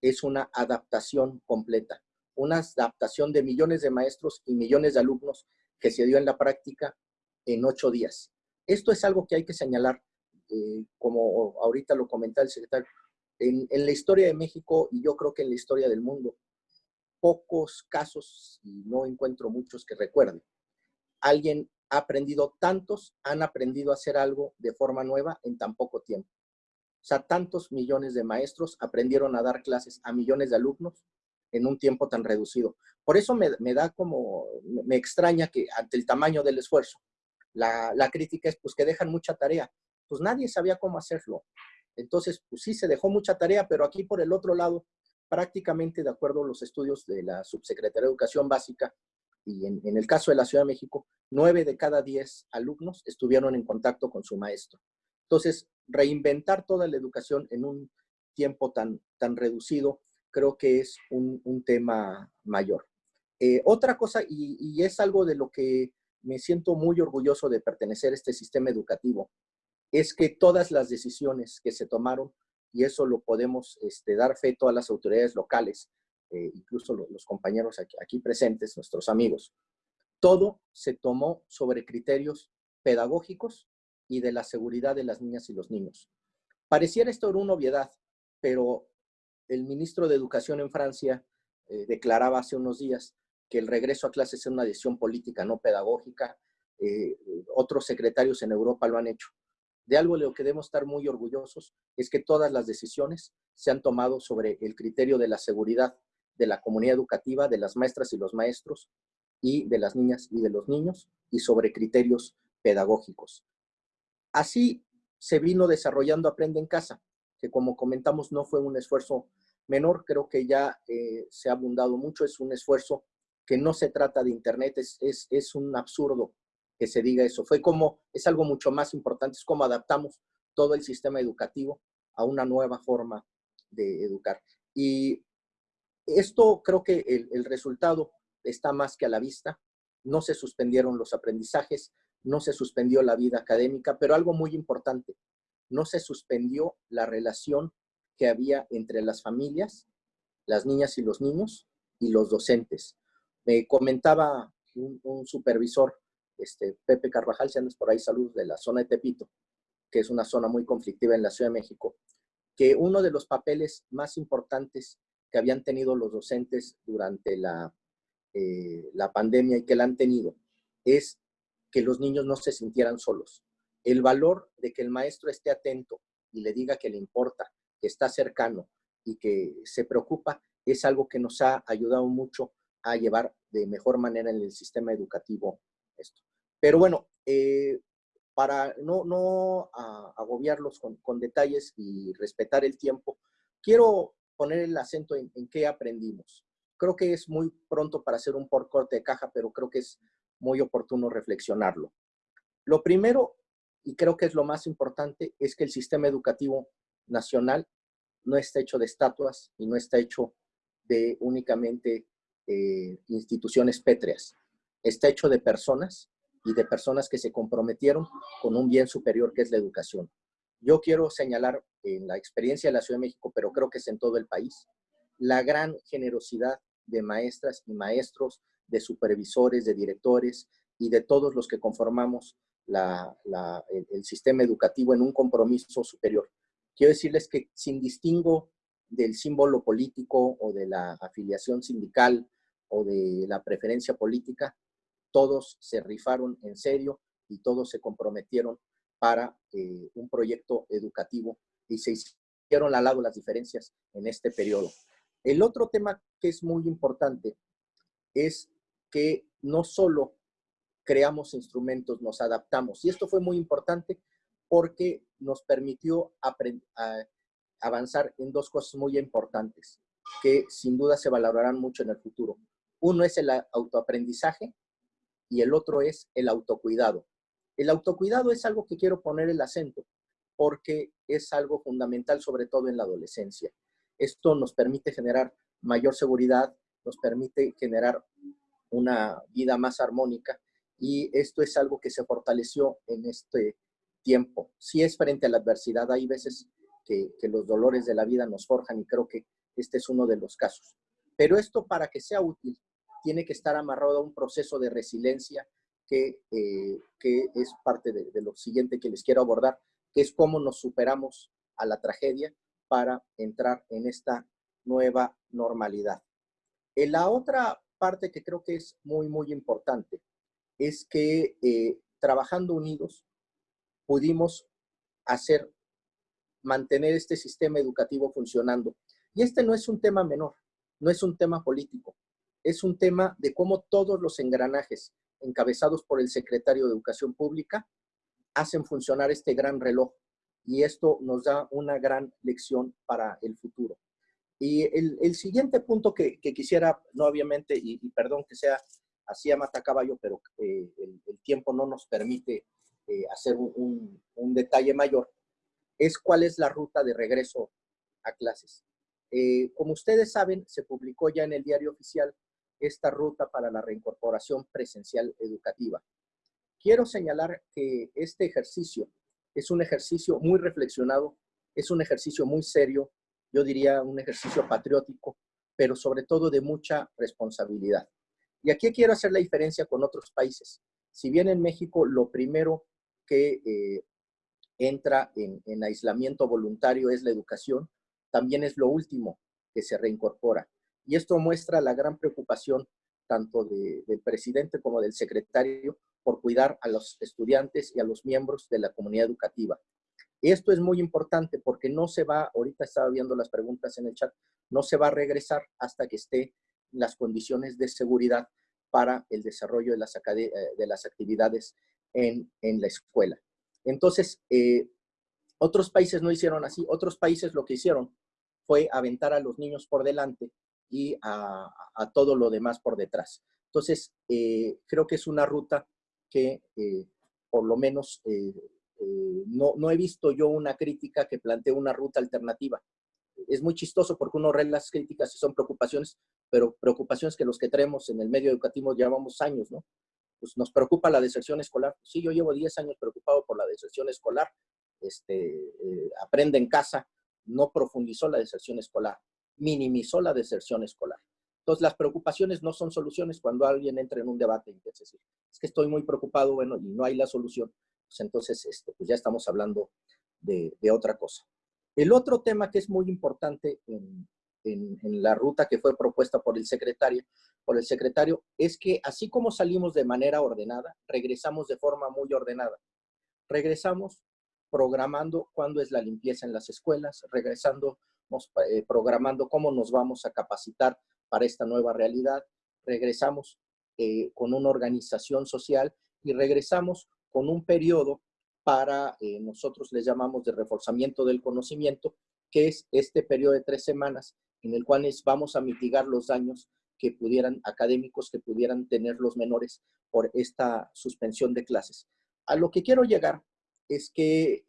es una adaptación completa, una adaptación de millones de maestros y millones de alumnos que se dio en la práctica en ocho días. Esto es algo que hay que señalar, eh, como ahorita lo comentaba el secretario, en, la historia de México y yo creo que en la historia del mundo, pocos casos, y no encuentro muchos que recuerden, alguien ha aprendido, tantos han aprendido a hacer algo de forma nueva en tan poco tiempo. O sea, tantos millones de maestros aprendieron a dar clases a millones de alumnos en un tiempo tan reducido. Por eso me, da como, me extraña que ante el tamaño del esfuerzo, la, la, crítica es pues que dejan mucha tarea. Pues nadie sabía cómo hacerlo. Entonces, pues sí, se dejó mucha tarea, pero aquí por el otro lado, prácticamente de acuerdo a los estudios de la Subsecretaría de Educación Básica, y en, el caso de la Ciudad de México, nueve de cada diez alumnos estuvieron en contacto con su maestro. Entonces, reinventar toda la educación en un tiempo tan, tan reducido, creo que es un, tema mayor. Eh, otra cosa, y, y, es algo de lo que me siento muy orgulloso de pertenecer a este sistema educativo, es que todas las decisiones que se tomaron, y eso lo podemos este, dar fe a las autoridades locales, eh, incluso los, compañeros aquí, presentes, nuestros amigos, todo se tomó sobre criterios pedagógicos y de la seguridad de las niñas y los niños. Pareciera esto una obviedad, pero el ministro de Educación en Francia eh, declaraba hace unos días que el regreso a clases es una decisión política, no pedagógica. Eh, otros secretarios en Europa lo han hecho. De algo de lo que debemos estar muy orgullosos es que todas las decisiones se han tomado sobre el criterio de la seguridad de la comunidad educativa, de las maestras y los maestros, y de las niñas y de los niños, y sobre criterios pedagógicos. Así se vino desarrollando Aprende en Casa, que como comentamos no fue un esfuerzo menor, creo que ya eh, se ha abundado mucho, es un esfuerzo que no se trata de Internet, es, es, es un absurdo que se diga eso. Fue como, es algo mucho más importante, es como adaptamos todo el sistema educativo a una nueva forma de educar. Y esto creo que el, resultado está más que a la vista. No se suspendieron los aprendizajes, no se suspendió la vida académica, pero algo muy importante, no se suspendió la relación que había entre las familias, las niñas y los niños, y los docentes. Me comentaba un, supervisor, este, Pepe Carvajal, si andas por ahí, salud, de la zona de Tepito, que es una zona muy conflictiva en la Ciudad de México, que uno de los papeles más importantes que habían tenido los docentes durante la, eh, la pandemia y que la han tenido es que los niños no se sintieran solos. El valor de que el maestro esté atento y le diga que le importa, que está cercano y que se preocupa, es algo que nos ha ayudado mucho a llevar de mejor manera en el sistema educativo esto. Pero bueno, eh, para no, no agobiarlos con, con, detalles y respetar el tiempo, quiero poner el acento en, qué aprendimos. Creo que es muy pronto para hacer un por corte de caja, pero creo que es muy oportuno reflexionarlo. Lo primero, y creo que es lo más importante, es que el sistema educativo nacional no está hecho de estatuas y no está hecho de únicamente eh, instituciones pétreas. Está hecho de personas y de personas que se comprometieron con un bien superior que es la educación. Yo quiero señalar en la experiencia de la Ciudad de México, pero creo que es en todo el país, la gran generosidad de maestras y maestros, de supervisores, de directores y de todos los que conformamos el, sistema educativo en un compromiso superior. Quiero decirles que sin distingo del símbolo político o de la afiliación sindical o de la preferencia política, todos se rifaron en serio y todos se comprometieron para eh, un proyecto educativo y se hicieron al lado las diferencias en este periodo. El otro tema que es muy importante es que no solo creamos instrumentos, nos adaptamos. Y esto fue muy importante porque nos permitió avanzar en dos cosas muy importantes que sin duda se valorarán mucho en el futuro. Uno es el autoaprendizaje y el otro es el autocuidado. El autocuidado es algo que quiero poner el acento porque es algo fundamental, sobre todo en la adolescencia. Esto nos permite generar mayor seguridad, nos permite generar una vida más armónica y esto es algo que se fortaleció en este tiempo. Si es frente a la adversidad, hay veces que, los dolores de la vida nos forjan y creo que este es uno de los casos. Pero esto para que sea útil tiene que estar amarrado a un proceso de resiliencia que, eh, que es parte de, lo siguiente que les quiero abordar, que es cómo nos superamos a la tragedia para entrar en esta nueva normalidad. En la otra parte que creo que es muy, muy importante es que eh, trabajando unidos pudimos hacer, mantener este sistema educativo funcionando. Y este no es un tema menor, no es un tema político, es un tema de cómo todos los engranajes encabezados por el secretario de Educación Pública hacen funcionar este gran reloj. Y esto nos da una gran lección para el futuro. Y el, siguiente punto que, quisiera, no obviamente, y, perdón que sea así a matacaballo, pero eh, el, tiempo no nos permite eh, hacer un, detalle mayor, es cuál es la ruta de regreso a clases. Eh, como ustedes saben, se publicó ya en el diario oficial esta ruta para la reincorporación presencial educativa. Quiero señalar que este ejercicio es un ejercicio muy reflexionado, es un ejercicio muy serio, yo diría un ejercicio patriótico, pero sobre todo de mucha responsabilidad. Y aquí quiero hacer la diferencia con otros países. Si bien en México lo primero que eh, entra en, aislamiento voluntario es la educación, también es lo último que se reincorpora. Y esto muestra la gran preocupación tanto del presidente como del secretario por cuidar a los estudiantes y a los miembros de la comunidad educativa. Esto es muy importante porque no se va, ahorita estaba viendo las preguntas en el chat, no se va a regresar hasta que esté las condiciones de seguridad para el desarrollo de las, eh, actividades en, la escuela. Entonces, eh, otros países no hicieron así. Otros países lo que hicieron fue aventar a los niños por delante y a, todo lo demás por detrás. Entonces, eh, creo que es una ruta que por lo menos eh, no, no he visto yo una crítica que plantee una ruta alternativa. Es muy chistoso porque uno lee las críticas y son preocupaciones, pero preocupaciones que los que traemos en el medio educativo llevamos años, ¿no? Pues nos preocupa la deserción escolar. Sí, yo llevo 10 años preocupado por la deserción escolar. Este, eh, aprende en casa, no profundizó la deserción escolar, minimizó la deserción escolar. Entonces, las preocupaciones no son soluciones cuando alguien entra en un debate. Es decir, es que estoy muy preocupado, bueno, y no hay la solución. Pues, entonces este, pues ya estamos hablando de, otra cosa. El otro tema que es muy importante en, la ruta que fue propuesta por el secretario, por el secretario, es que así como salimos de manera ordenada, regresamos de forma muy ordenada. Regresamos programando cuándo es la limpieza en las escuelas, regresando, eh, programando cómo nos vamos a capacitar para esta nueva realidad, regresamos eh, con una organización social y regresamos con un periodo para, eh, nosotros les llamamos de reforzamiento del conocimiento, que es este periodo de tres semanas en el cual vamos a mitigar los daños que pudieran, académicos que pudieran tener los menores por esta suspensión de clases. A lo que quiero llegar es que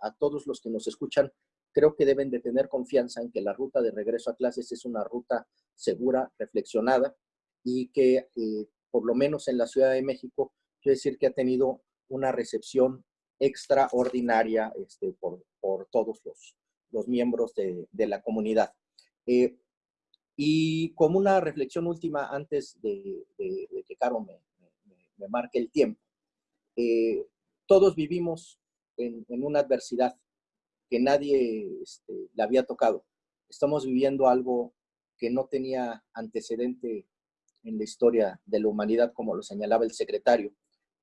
a todos los que nos escuchan, creo que deben de tener confianza en que la ruta de regreso a clases es una ruta segura, reflexionada y que eh, por lo menos en la Ciudad de México, quiero decir que ha tenido una recepción extraordinaria este, por, todos los, los miembros de, la comunidad. Eh, y como una reflexión última antes de, que Caro me, me, marque el tiempo, eh, todos vivimos en, una adversidad que nadie este, le había tocado. Estamos viviendo algo que no tenía antecedente en la historia de la humanidad, como lo señalaba el secretario.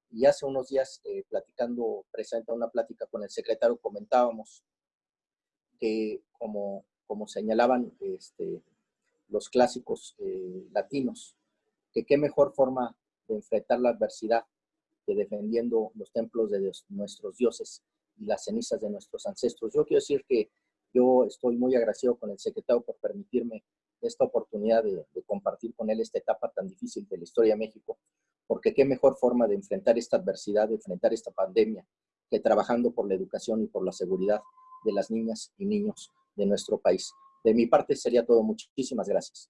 Y hace unos días, eh, platicando, presenta una plática con el secretario, comentábamos que, como, como señalaban este, los clásicos eh, latinos, que qué mejor forma de enfrentar la adversidad que defendiendo los templos de nuestros dioses y las cenizas de nuestros ancestros. Yo quiero decir que yo estoy muy agradecido con el secretario por permitirme esta oportunidad de, de, compartir con él esta etapa tan difícil de la historia de México, porque qué mejor forma de enfrentar esta adversidad, de enfrentar esta pandemia, que trabajando por la educación y por la seguridad de las niñas y niños de nuestro país. De mi parte sería todo. Muchísimas gracias.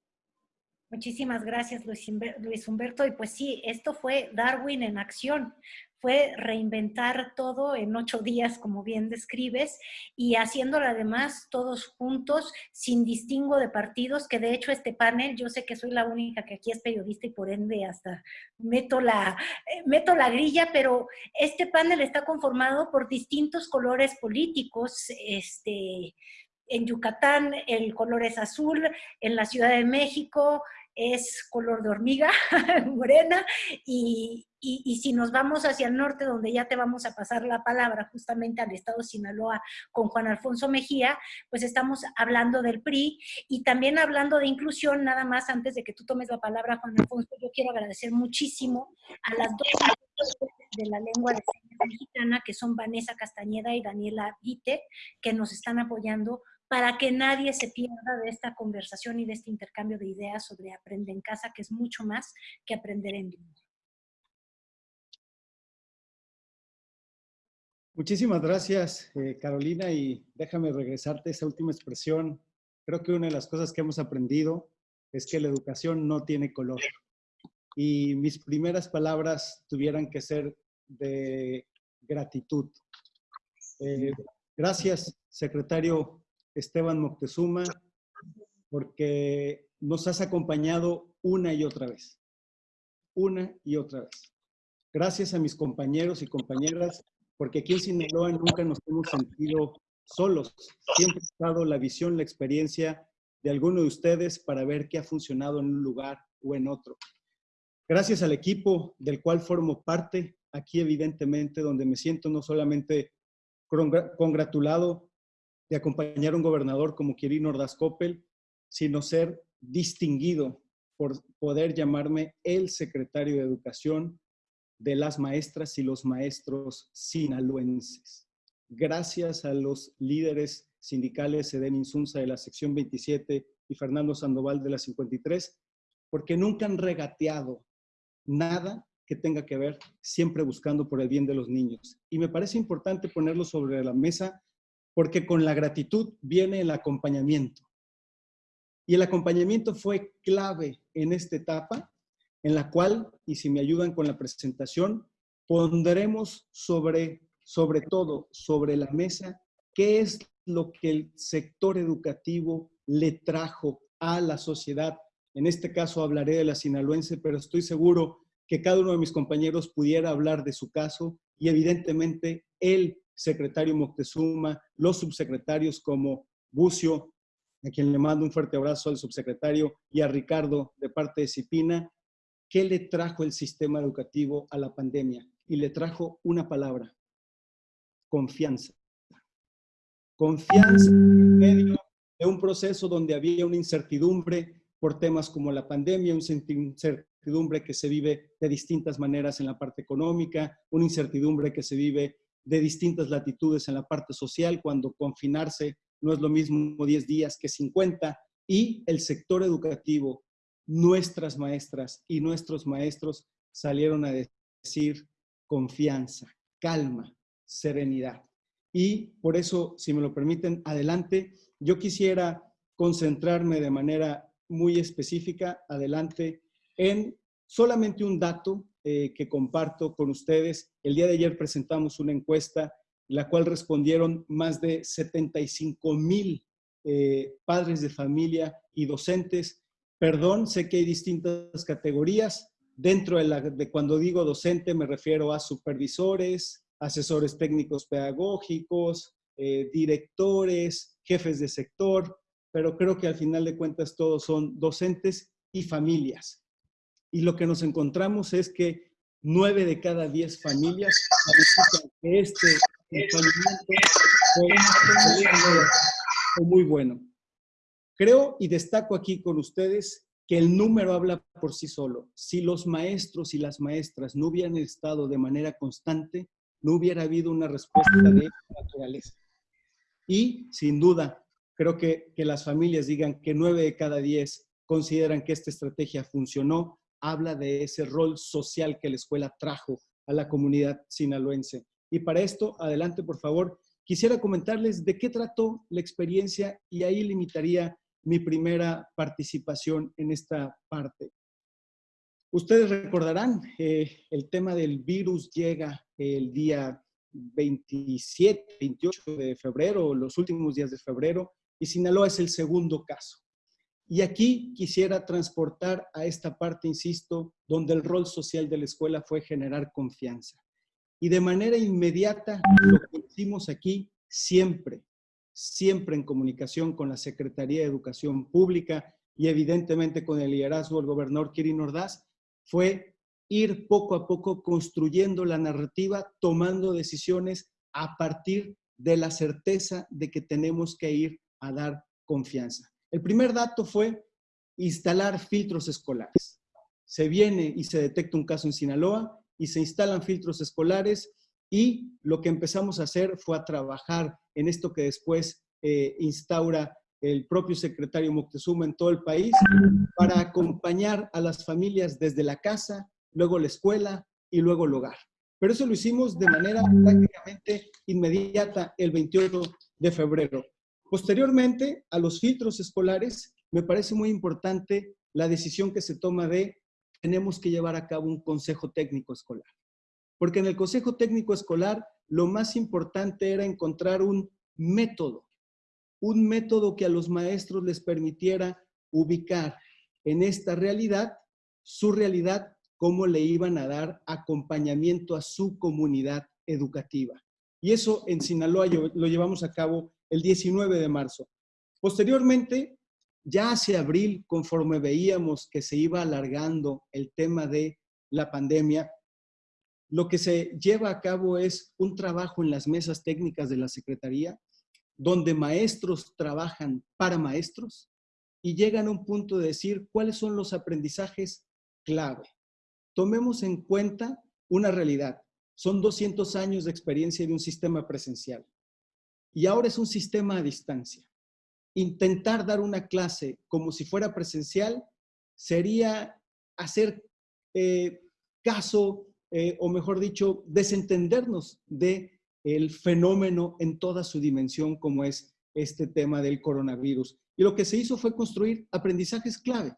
Muchísimas gracias, Luis Humberto. Y pues sí, esto fue Darwin en acción. Fue reinventar todo en ocho días, como bien describes, y haciéndolo además todos juntos, sin distingo de partidos, que de hecho este panel, yo sé que soy la única que aquí es periodista y por ende hasta meto la, eh, meto la grilla, pero este panel está conformado por distintos colores políticos, este, en Yucatán el color es azul, en la Ciudad de México es color de hormiga, [LAUGHS] morena, y, y, si nos vamos hacia el norte, donde ya te vamos a pasar la palabra justamente al estado de Sinaloa con Juan Alfonso Mejía, pues estamos hablando del PRI y también hablando de inclusión, nada más antes de que tú tomes la palabra, Juan Alfonso, yo quiero agradecer muchísimo a las dos de la lengua de señas mexicana, que son Vanessa Castañeda y Daniela Vite, que nos están apoyando para que nadie se pierda de esta conversación y de este intercambio de ideas sobre aprender en casa, que es mucho más que aprender en línea. Muchísimas gracias, eh, Carolina, y déjame regresarte esa última expresión. Creo que una de las cosas que hemos aprendido es que la educación no tiene color. Y mis primeras palabras tuvieran que ser de gratitud. Eh, gracias, secretario Esteban Moctezuma, porque nos has acompañado una y otra vez. Una y otra vez. Gracias a mis compañeros y compañeras, porque aquí en Sinaloa nunca nos hemos sentido solos. Siempre ha estado la visión, la experiencia de alguno de ustedes para ver qué ha funcionado en un lugar o en otro. Gracias al equipo del cual formo parte, aquí evidentemente, donde me siento no solamente congratulado de acompañar a un gobernador como Quirino Ordaz Coppel, sino ser distinguido por poder llamarme el secretario de Educación de las maestras y los maestros sinaloenses. Gracias a los líderes sindicales Eden Insunza de la sección 27 y Fernando Sandoval de la 53, porque nunca han regateado nada que tenga que ver siempre buscando por el bien de los niños. Y me parece importante ponerlo sobre la mesa porque con la gratitud viene el acompañamiento. Y el acompañamiento fue clave en esta etapa, en la cual, y si me ayudan con la presentación, pondremos sobre, sobre todo, sobre la mesa, qué es lo que el sector educativo le trajo a la sociedad. En este caso hablaré de la sinaloense, pero estoy seguro que cada uno de mis compañeros pudiera hablar de su caso y evidentemente él secretario Moctezuma, los subsecretarios como Bucio, a quien le mando un fuerte abrazo al subsecretario, y a Ricardo de parte de Cipina, ¿qué le trajo el sistema educativo a la pandemia? Y le trajo una palabra, confianza. Confianza en medio de un proceso donde había una incertidumbre por temas como la pandemia, una incertidumbre que se vive de distintas maneras en la parte económica, una incertidumbre que se vive de distintas latitudes en la parte social, cuando confinarse no es lo mismo 10 días que 50, y el sector educativo, nuestras maestras y nuestros maestros salieron a decir confianza, calma, serenidad. Y por eso, si me lo permiten, adelante, yo quisiera concentrarme de manera muy específica, adelante, en solamente un dato eh, que comparto con ustedes. El día de ayer presentamos una encuesta, la cual respondieron más de 75 mil eh, padres de familia y docentes. Perdón, sé que hay distintas categorías. Dentro de, la, de cuando digo docente me refiero a supervisores, asesores técnicos pedagógicos, eh, directores, jefes de sector, pero creo que al final de cuentas todos son docentes y familias y lo que nos encontramos es que nueve de cada diez familias que este fue muy bueno. Creo y destaco aquí con ustedes que el número habla por sí solo. Si los maestros y las maestras no hubieran estado de manera constante, no hubiera habido una respuesta de naturaleza. Y sin duda, Creo que, que las familias digan que nueve de cada diez consideran que esta estrategia funcionó, habla de ese rol social que la escuela trajo a la comunidad sinaloense. Y para esto, adelante, por favor, quisiera comentarles de qué trató la experiencia y ahí limitaría mi primera participación en esta parte. Ustedes recordarán, eh, el tema del virus llega el día 27, 28 de febrero, los últimos días de febrero, y Sinaloa es el segundo caso. Y aquí quisiera transportar a esta parte, insisto, donde el rol social de la escuela fue generar confianza. Y de manera inmediata, lo que hicimos aquí, siempre, siempre en comunicación con la Secretaría de Educación Pública y evidentemente con el liderazgo del gobernador Kirin Ordaz, fue ir poco a poco construyendo la narrativa, tomando decisiones a partir de la certeza de que tenemos que ir a dar confianza. El primer dato fue instalar filtros escolares. Se viene y se detecta un caso en Sinaloa y se instalan filtros escolares y lo que empezamos a hacer fue a trabajar en esto que después eh, instaura el propio secretario Moctezuma en todo el país para acompañar a las familias desde la casa, luego la escuela y luego el hogar. Pero eso lo hicimos de manera prácticamente inmediata el 28 de febrero. Posteriormente a los filtros escolares, me parece muy importante la decisión que se toma de tenemos que llevar a cabo un consejo técnico escolar. Porque en el Consejo Técnico Escolar lo más importante era encontrar un método, un método que a los maestros les permitiera ubicar en esta realidad, su realidad, cómo le iban a dar acompañamiento a su comunidad educativa. Y eso en Sinaloa lo llevamos a cabo el 19 de marzo. Posteriormente, ya hacia abril, conforme veíamos que se iba alargando el tema de la pandemia, lo que se lleva a cabo es un trabajo en las mesas técnicas de la Secretaría, donde maestros trabajan para maestros y llegan a un punto de decir cuáles son los aprendizajes clave. Tomemos en cuenta una realidad. Son 200 años de experiencia de un sistema presencial y ahora es un sistema a distancia. Intentar dar una clase como si fuera presencial sería hacer eh, caso eh, o mejor dicho, desentendernos de el fenómeno en toda su dimensión como es este tema del coronavirus. Y lo que se hizo fue construir aprendizajes clave,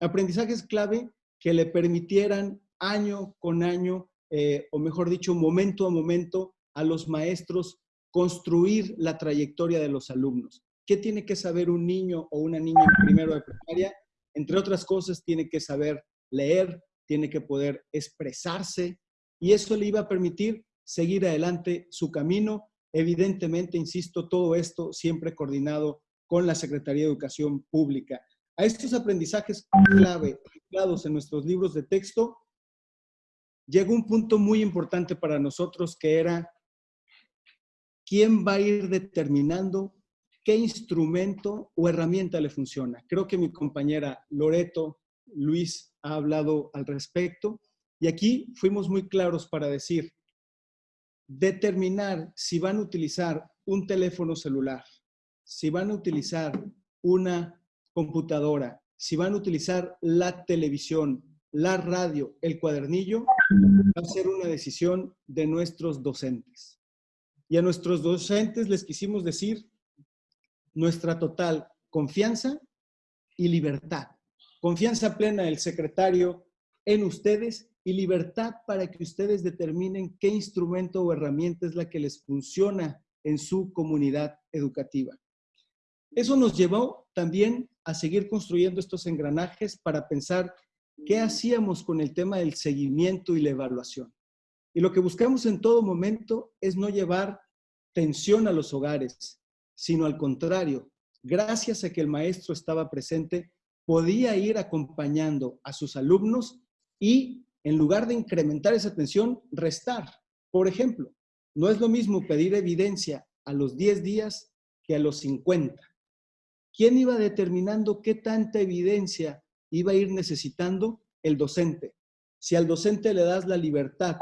aprendizajes clave que le permitieran año con año, eh, o mejor dicho, momento a momento, a los maestros construir la trayectoria de los alumnos. ¿Qué tiene que saber un niño o una niña en primero de primaria? Entre otras cosas, tiene que saber leer, tiene que poder expresarse y eso le iba a permitir seguir adelante su camino. Evidentemente, insisto, todo esto siempre coordinado con la Secretaría de Educación Pública. A estos aprendizajes clave, anclados en nuestros libros de texto, llegó un punto muy importante para nosotros que era quién va a ir determinando qué instrumento o herramienta le funciona. Creo que mi compañera Loreto Luis ha hablado al respecto. Y aquí fuimos muy claros para decir, determinar si van a utilizar un teléfono celular, si van a utilizar una computadora, si van a utilizar la televisión, la radio, el cuadernillo, va a ser una decisión de nuestros docentes. Y a nuestros docentes les quisimos decir nuestra total confianza y libertad. Confianza plena del secretario en ustedes y libertad para que ustedes determinen qué instrumento o herramienta es la que les funciona en su comunidad educativa. Eso nos llevó también a seguir construyendo estos engranajes para pensar qué hacíamos con el tema del seguimiento y la evaluación. Y lo que buscamos en todo momento es no llevar tensión a los hogares, sino al contrario, gracias a que el maestro estaba presente, podía ir acompañando a sus alumnos y en lugar de incrementar esa tensión, restar. Por ejemplo, no es lo mismo pedir evidencia a los 10 días que a los 50. ¿Quién iba determinando qué tanta evidencia iba a ir necesitando? El docente. Si al docente le das la libertad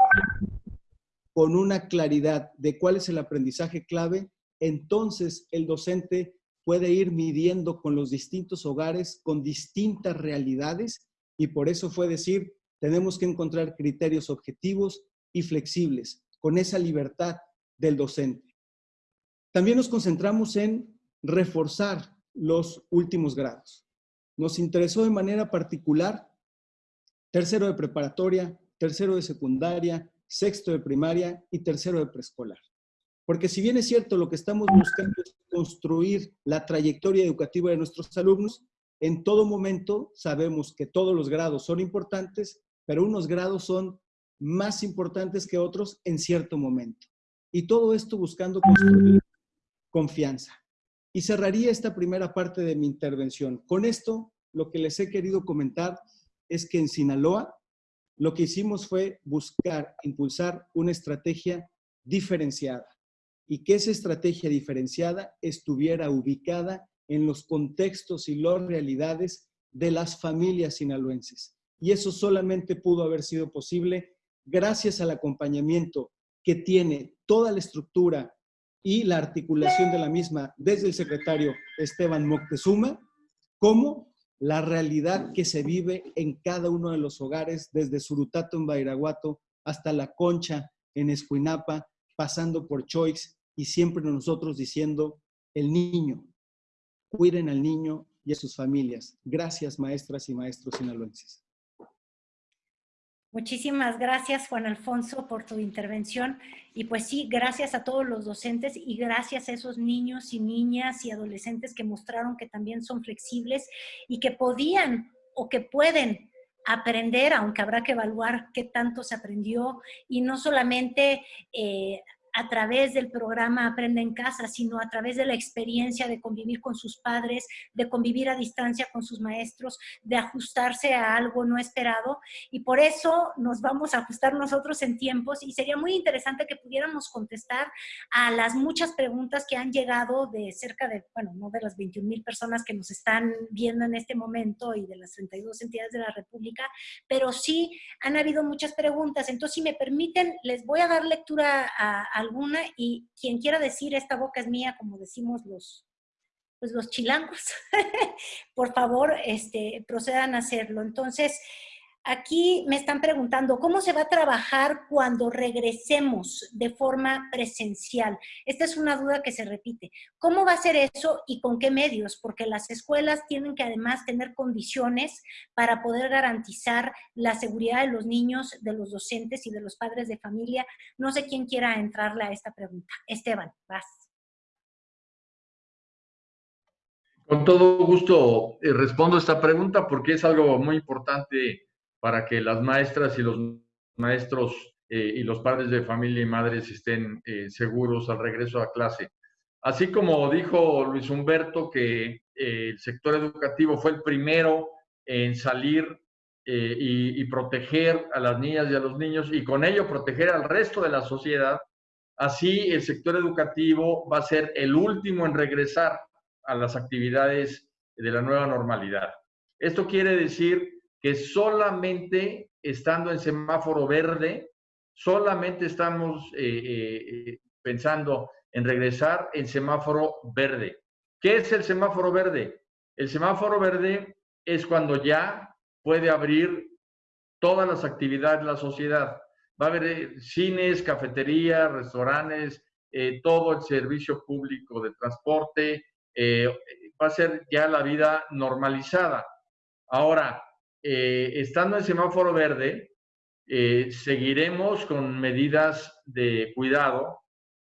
con una claridad de cuál es el aprendizaje clave, entonces el docente puede ir midiendo con los distintos hogares, con distintas realidades, y por eso fue decir, tenemos que encontrar criterios objetivos y flexibles, con esa libertad del docente. También nos concentramos en reforzar los últimos grados. Nos interesó de manera particular tercero de preparatoria, tercero de secundaria, sexto de primaria y tercero de preescolar. Porque si bien es cierto, lo que estamos buscando es construir la trayectoria educativa de nuestros alumnos, en todo momento sabemos que todos los grados son importantes, pero unos grados son más importantes que otros en cierto momento. Y todo esto buscando construir confianza. Y cerraría esta primera parte de mi intervención. Con esto, lo que les he querido comentar es que en Sinaloa lo que hicimos fue buscar, impulsar una estrategia diferenciada y que esa estrategia diferenciada estuviera ubicada en los contextos y las realidades de las familias sinaloenses. Y eso solamente pudo haber sido posible gracias al acompañamiento que tiene toda la estructura y la articulación de la misma desde el secretario Esteban Moctezuma, como la realidad que se vive en cada uno de los hogares, desde Surutato en Bairaguato hasta La Concha en Escuinapa, pasando por Choix y siempre nosotros diciendo, el niño, cuiden al niño y a sus familias. Gracias, maestras y maestros sinaloenses. Muchísimas gracias, Juan Alfonso, por tu intervención. Y pues sí, gracias a todos los docentes y gracias a esos niños y niñas y adolescentes que mostraron que también son flexibles y que podían o que pueden aprender, aunque habrá que evaluar qué tanto se aprendió y no solamente eh, a través del programa Aprende en Casa, sino a través de la experiencia de convivir con sus padres, de convivir a distancia con sus maestros, de ajustarse a algo no esperado. Y por eso nos vamos a ajustar nosotros en tiempos y sería muy interesante que pudiéramos contestar a las muchas preguntas que han llegado de cerca de, bueno, no de las 21 mil personas que nos están viendo en este momento y de las 32 entidades de la República, pero sí han habido muchas preguntas. Entonces, si me permiten, les voy a dar lectura a, a alguna y quien quiera decir esta boca es mía, como decimos los, pues los chilangos, [LAUGHS] por favor, este, procedan a hacerlo. Entonces, Aquí me están preguntando, ¿cómo se va a trabajar cuando regresemos de forma presencial? Esta es una duda que se repite. ¿Cómo va a ser eso y con qué medios? Porque las escuelas tienen que además tener condiciones para poder garantizar la seguridad de los niños, de los docentes y de los padres de familia. No sé quién quiera entrarle a esta pregunta. Esteban, vas. Con todo gusto eh, respondo esta pregunta porque es algo muy importante para que las maestras y los maestros eh, y los padres de familia y madres estén eh, seguros al regreso a clase. Así como dijo Luis Humberto que eh, el sector educativo fue el primero en salir y, y, proteger a las niñas y a los niños y con ello proteger al resto de la sociedad, así el sector educativo va a ser el último en regresar a las actividades de la nueva normalidad. Esto quiere decir que solamente estando en semáforo verde, solamente estamos eh, eh, pensando en regresar en semáforo verde. ¿Qué es el semáforo verde? El semáforo verde es cuando ya puede abrir todas las actividades de la sociedad. Va a haber eh, cines, cafeterías, restaurantes, todo el servicio público de transporte, va a ser ya la vida normalizada. Ahora, eh, estando en semáforo verde, eh, seguiremos con medidas de cuidado,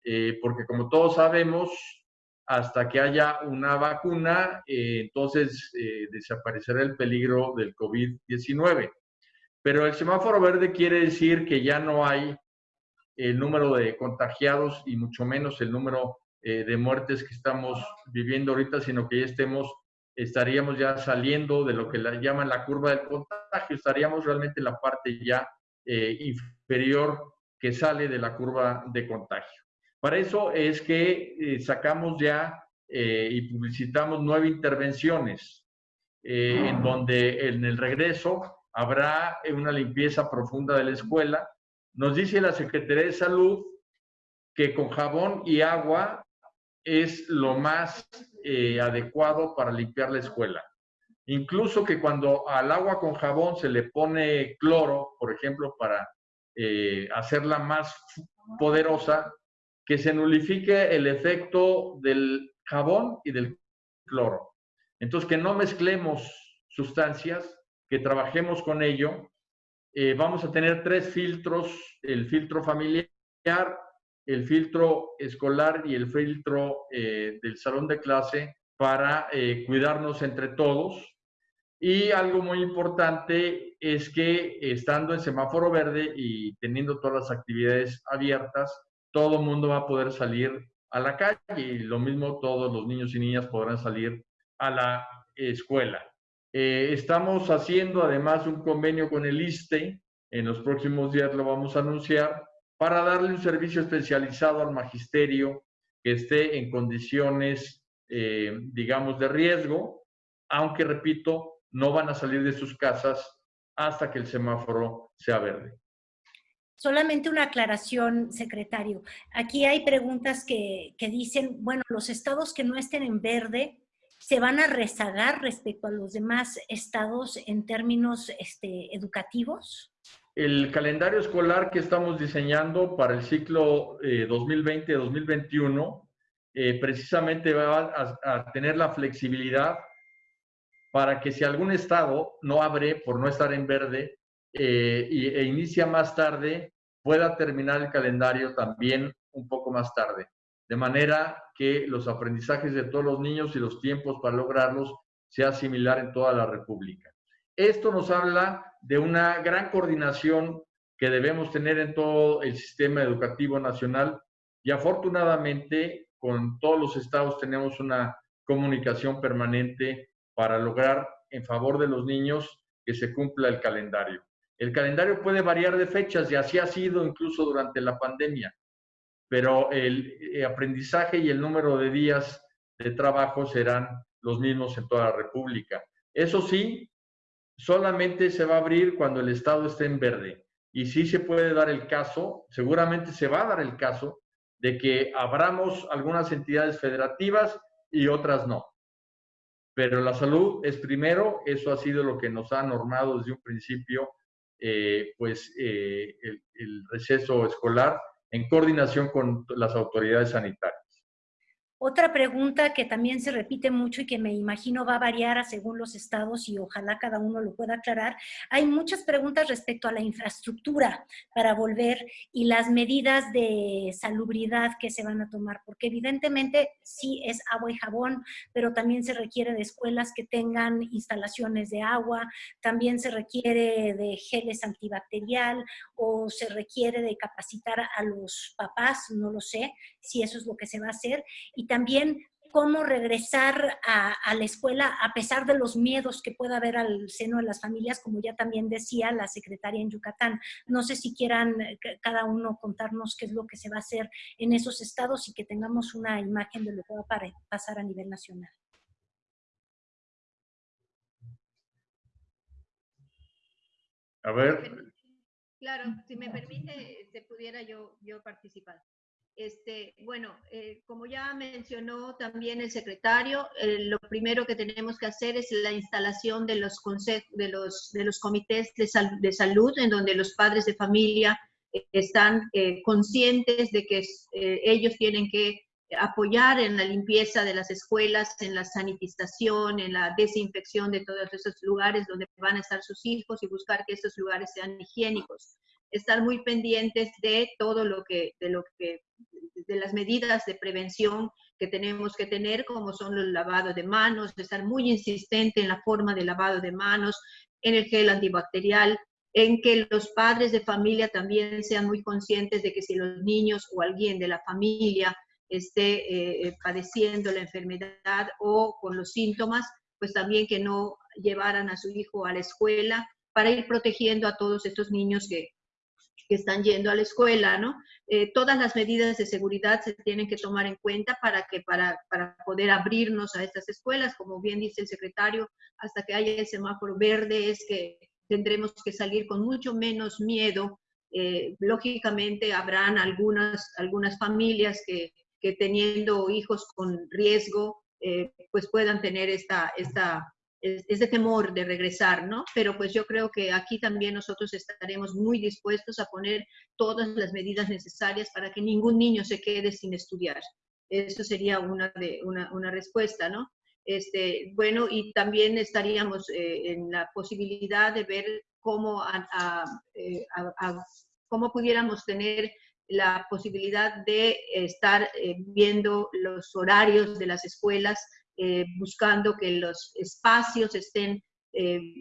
eh, porque como todos sabemos, hasta que haya una vacuna, entonces desaparecerá el peligro del COVID-19. Pero el semáforo verde quiere decir que ya no hay el número de contagiados y mucho menos el número de muertes que estamos viviendo ahorita, sino que ya estemos estaríamos ya saliendo de lo que la, llaman la curva del contagio, estaríamos realmente en la parte ya eh, inferior que sale de la curva de contagio. Para eso es que eh, sacamos ya eh, y publicitamos nueve intervenciones, en donde en el regreso habrá una limpieza profunda de la escuela. Nos dice la Secretaría de Salud que con jabón y agua es lo más eh, adecuado para limpiar la escuela. Incluso que cuando al agua con jabón se le pone cloro, por ejemplo, para eh, hacerla más poderosa, que se nulifique el efecto del jabón y del cloro. Entonces, que no mezclemos sustancias, que trabajemos con ello. Eh, vamos a tener tres filtros, el filtro familiar, el filtro escolar y el filtro eh, del salón de clase para eh, cuidarnos entre todos. Y algo muy importante es que estando en semáforo verde y teniendo todas las actividades abiertas, todo el mundo va a poder salir a la calle y lo mismo todos los niños y niñas podrán salir a la escuela. Eh, estamos haciendo además un convenio con el ISTE, en los próximos días lo vamos a anunciar, para darle un servicio especializado al magisterio que esté en condiciones, eh, digamos, de riesgo, aunque, repito, no van a salir de sus casas hasta que el semáforo sea verde. Solamente una aclaración, secretario. Aquí hay preguntas que, que dicen, bueno, los estados que no estén en verde se van a rezagar respecto a los demás estados en términos este, educativos? El calendario escolar que estamos diseñando para el ciclo 2020-2021 eh, eh, precisamente va a, tener la flexibilidad para que si algún estado no abre por no estar en verde eh, e inicia más tarde, pueda terminar el calendario también un poco más tarde de manera que los aprendizajes de todos los niños y los tiempos para lograrlos sea similar en toda la República. Esto nos habla de una gran coordinación que debemos tener en todo el sistema educativo nacional y afortunadamente con todos los estados tenemos una comunicación permanente para lograr en favor de los niños que se cumpla el calendario. El calendario puede variar de fechas y así ha sido incluso durante la pandemia pero el eh, aprendizaje y el número de días de trabajo serán los mismos en toda la República. Eso sí, solamente se va a abrir cuando el Estado esté en verde. Y sí se puede dar el caso, seguramente se va a dar el caso, de que abramos algunas entidades federativas y otras no. Pero la salud es primero, eso ha sido lo que nos ha normado desde un principio, eh, pues eh, el receso escolar en coordinación con las autoridades sanitarias. Otra pregunta que también se repite mucho y que me imagino va a variar según los estados y ojalá cada uno lo pueda aclarar, hay muchas preguntas respecto a la infraestructura para volver y las medidas de salubridad que se van a tomar, porque evidentemente sí es agua y jabón, pero también se requiere de escuelas que tengan instalaciones de agua, también se requiere de geles antibacterial o se requiere de capacitar a los papás, no lo sé si eso es lo que se va a hacer, y también cómo regresar a, la escuela a pesar de los miedos que pueda haber al seno de las familias, como ya también decía la secretaria en Yucatán. No sé si quieran eh, cada uno contarnos qué es lo que se va a hacer en esos estados y que tengamos una imagen de lo que va a pasar a nivel nacional. A ver. Claro, si me permite, se pudiera yo, yo participar. Este, bueno, eh, como ya mencionó también el secretario, eh, lo primero que tenemos que hacer es la instalación de los, de los, de los comités de, de, salud, en donde los padres de familia eh, están conscientes de que ellos tienen que apoyar en la limpieza de las escuelas, en la sanitización, en la desinfección de todos esos lugares donde van a estar sus hijos y buscar que estos lugares sean higiénicos estar muy pendientes de todo lo que, de lo que, de las medidas de prevención que tenemos que tener, como son los lavados de manos, estar muy insistente en la forma de lavado de manos, en el gel antibacterial, en que los padres de familia también sean muy conscientes de que si los niños o alguien de la familia esté eh, padeciendo la enfermedad o con los síntomas, pues también que no llevaran a su hijo a la escuela para ir protegiendo a todos estos niños que, que están yendo a la escuela, ¿no? Eh, todas las medidas de seguridad se tienen que tomar en cuenta para, que, para, para poder abrirnos a estas escuelas, como bien dice el secretario, hasta que haya el semáforo verde es que tendremos que salir con mucho menos miedo. Eh, lógicamente habrán algunas, algunas familias que, que teniendo hijos con riesgo pues puedan tener esta, esta, ese temor de regresar, ¿no? Pero pues yo creo que aquí también nosotros estaremos muy dispuestos a poner todas las medidas necesarias para que ningún niño se quede sin estudiar. Eso sería una, de, una, una respuesta, ¿no? Este, bueno, y también estaríamos eh, en la posibilidad de ver cómo, eh, cómo pudiéramos tener la posibilidad de estar eh, viendo los horarios de las escuelas, buscando que los espacios estén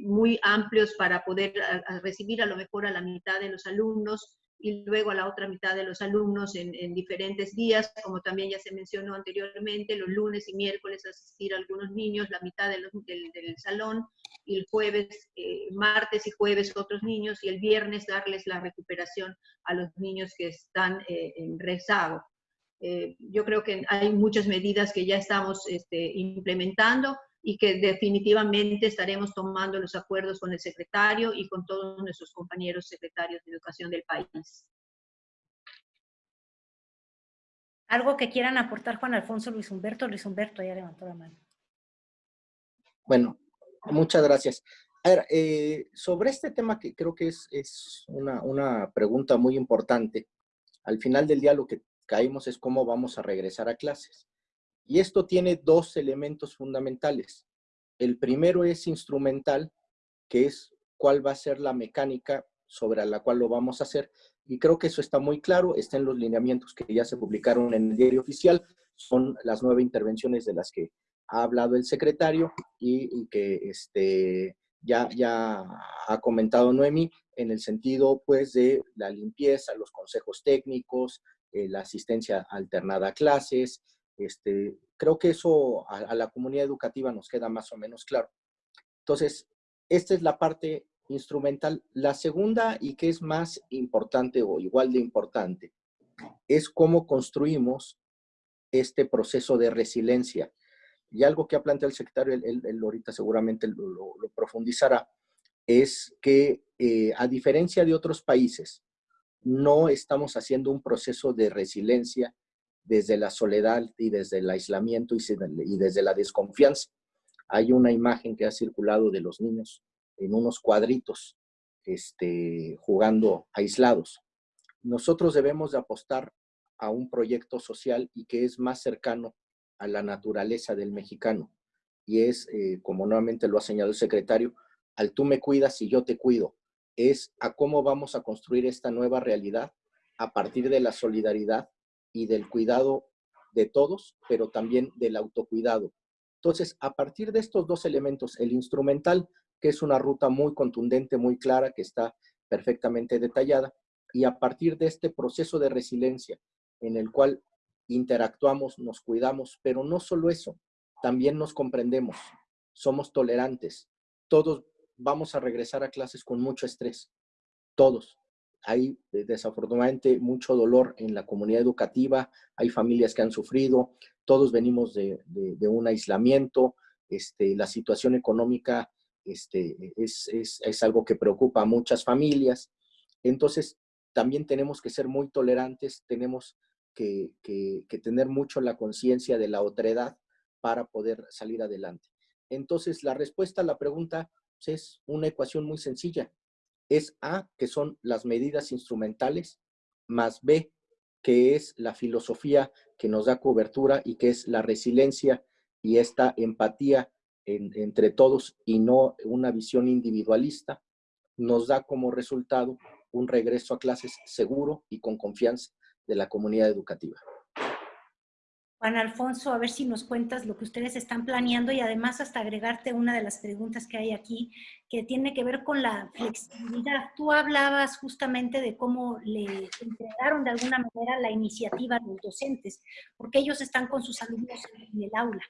muy amplios para poder recibir a lo mejor a la mitad de los alumnos, y luego a la otra mitad de los alumnos en, diferentes días, como también ya se mencionó anteriormente, los lunes y miércoles asistir a algunos niños, la mitad del, salón, y el jueves, eh, martes y jueves otros niños, y el viernes darles la recuperación a los niños que están eh, en rezago. Eh, yo creo que hay muchas medidas que ya estamos este, implementando y que definitivamente estaremos tomando los acuerdos con el secretario y con todos nuestros compañeros secretarios de educación del país. ¿Algo que quieran aportar Juan Alfonso, Luis Humberto? Luis Humberto ya levantó la mano. Bueno, muchas gracias. A ver, eh, sobre este tema que creo que es, es una, una pregunta muy importante, al final del día lo que caímos es cómo vamos a regresar a clases. Y esto tiene dos elementos fundamentales. El primero es instrumental, que es cuál va a ser la mecánica sobre la cual lo vamos a hacer. Y creo que eso está muy claro, está en los lineamientos que ya se publicaron en el diario oficial. Son las nueve intervenciones de las que ha hablado el secretario y, que este, ya, ya ha comentado Noemi en el sentido pues de la limpieza, los consejos técnicos, eh, la asistencia alternada a clases, este, creo que eso a, la comunidad educativa nos queda más o menos claro. Entonces, esta es la parte instrumental. La segunda, y que es más importante o igual de importante, es cómo construimos este proceso de resiliencia. Y algo que ha planteado el secretario, él, ahorita seguramente lo, profundizará, es que eh, a diferencia de otros países, no estamos haciendo un proceso de resiliencia desde la soledad y desde el aislamiento y desde la desconfianza. Hay una imagen que ha circulado de los niños en unos cuadritos este, jugando aislados. Nosotros debemos de apostar a un proyecto social y que es más cercano a la naturaleza del mexicano. Y es, eh, como nuevamente lo ha señalado el secretario, al tú me cuidas y yo te cuido. Es a cómo vamos a construir esta nueva realidad a partir de la solidaridad y del cuidado de todos, pero también del autocuidado. Entonces, a partir de estos dos elementos, el instrumental, que es una ruta muy contundente, muy clara, que está perfectamente detallada, y a partir de este proceso de resiliencia en el cual interactuamos, nos cuidamos, pero no solo eso, también nos comprendemos, somos tolerantes, todos vamos a regresar a clases con mucho estrés, todos, hay eh, desafortunadamente mucho dolor en la comunidad educativa, hay familias que han sufrido, todos venimos de, un aislamiento, este, la situación económica este, es, es, algo que preocupa a muchas familias. Entonces, también tenemos que ser muy tolerantes, tenemos que, que tener mucho la conciencia de la otredad para poder salir adelante. Entonces, la respuesta a la pregunta es una ecuación muy sencilla es A, que son las medidas instrumentales, más B, que es la filosofía que nos da cobertura y que es la resiliencia y esta empatía entre todos y no una visión individualista, nos da como resultado un regreso a clases seguro y con confianza de la comunidad educativa. Juan Alfonso, a ver si nos cuentas lo que ustedes están planeando y además hasta agregarte una de las preguntas que hay aquí, que tiene que ver con la flexibilidad. Tú hablabas justamente de cómo le entregaron de alguna manera la iniciativa a los docentes, porque ellos están con sus alumnos en el aula.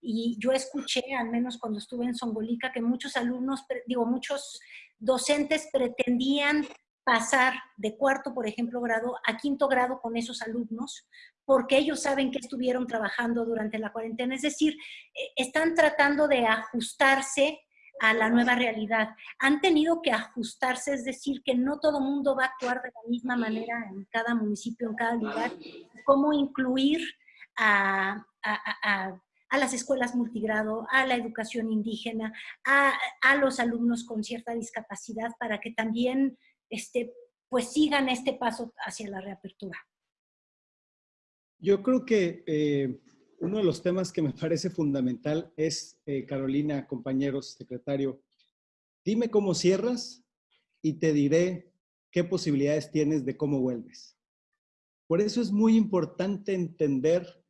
Y yo escuché, al menos cuando estuve en Songolica, que muchos alumnos, digo, muchos docentes pretendían pasar de cuarto, por ejemplo, grado a quinto grado con esos alumnos, porque ellos saben que estuvieron trabajando durante la cuarentena. Es decir, eh, están tratando de ajustarse a la nueva realidad. Han tenido que ajustarse, es decir, que no todo mundo va a actuar de la misma manera en cada municipio, en cada lugar. Cómo incluir a, a las escuelas multigrado, a la educación indígena, a, los alumnos con cierta discapacidad para que también este, pues sigan este paso hacia la reapertura. Yo creo que eh, uno de los temas que me [LAUGHS] parece fundamental es, eh, Carolina, compañeros, secretario, dime cómo cierras y te diré qué posibilidades tienes de cómo vuelves. Por eso es muy importante entender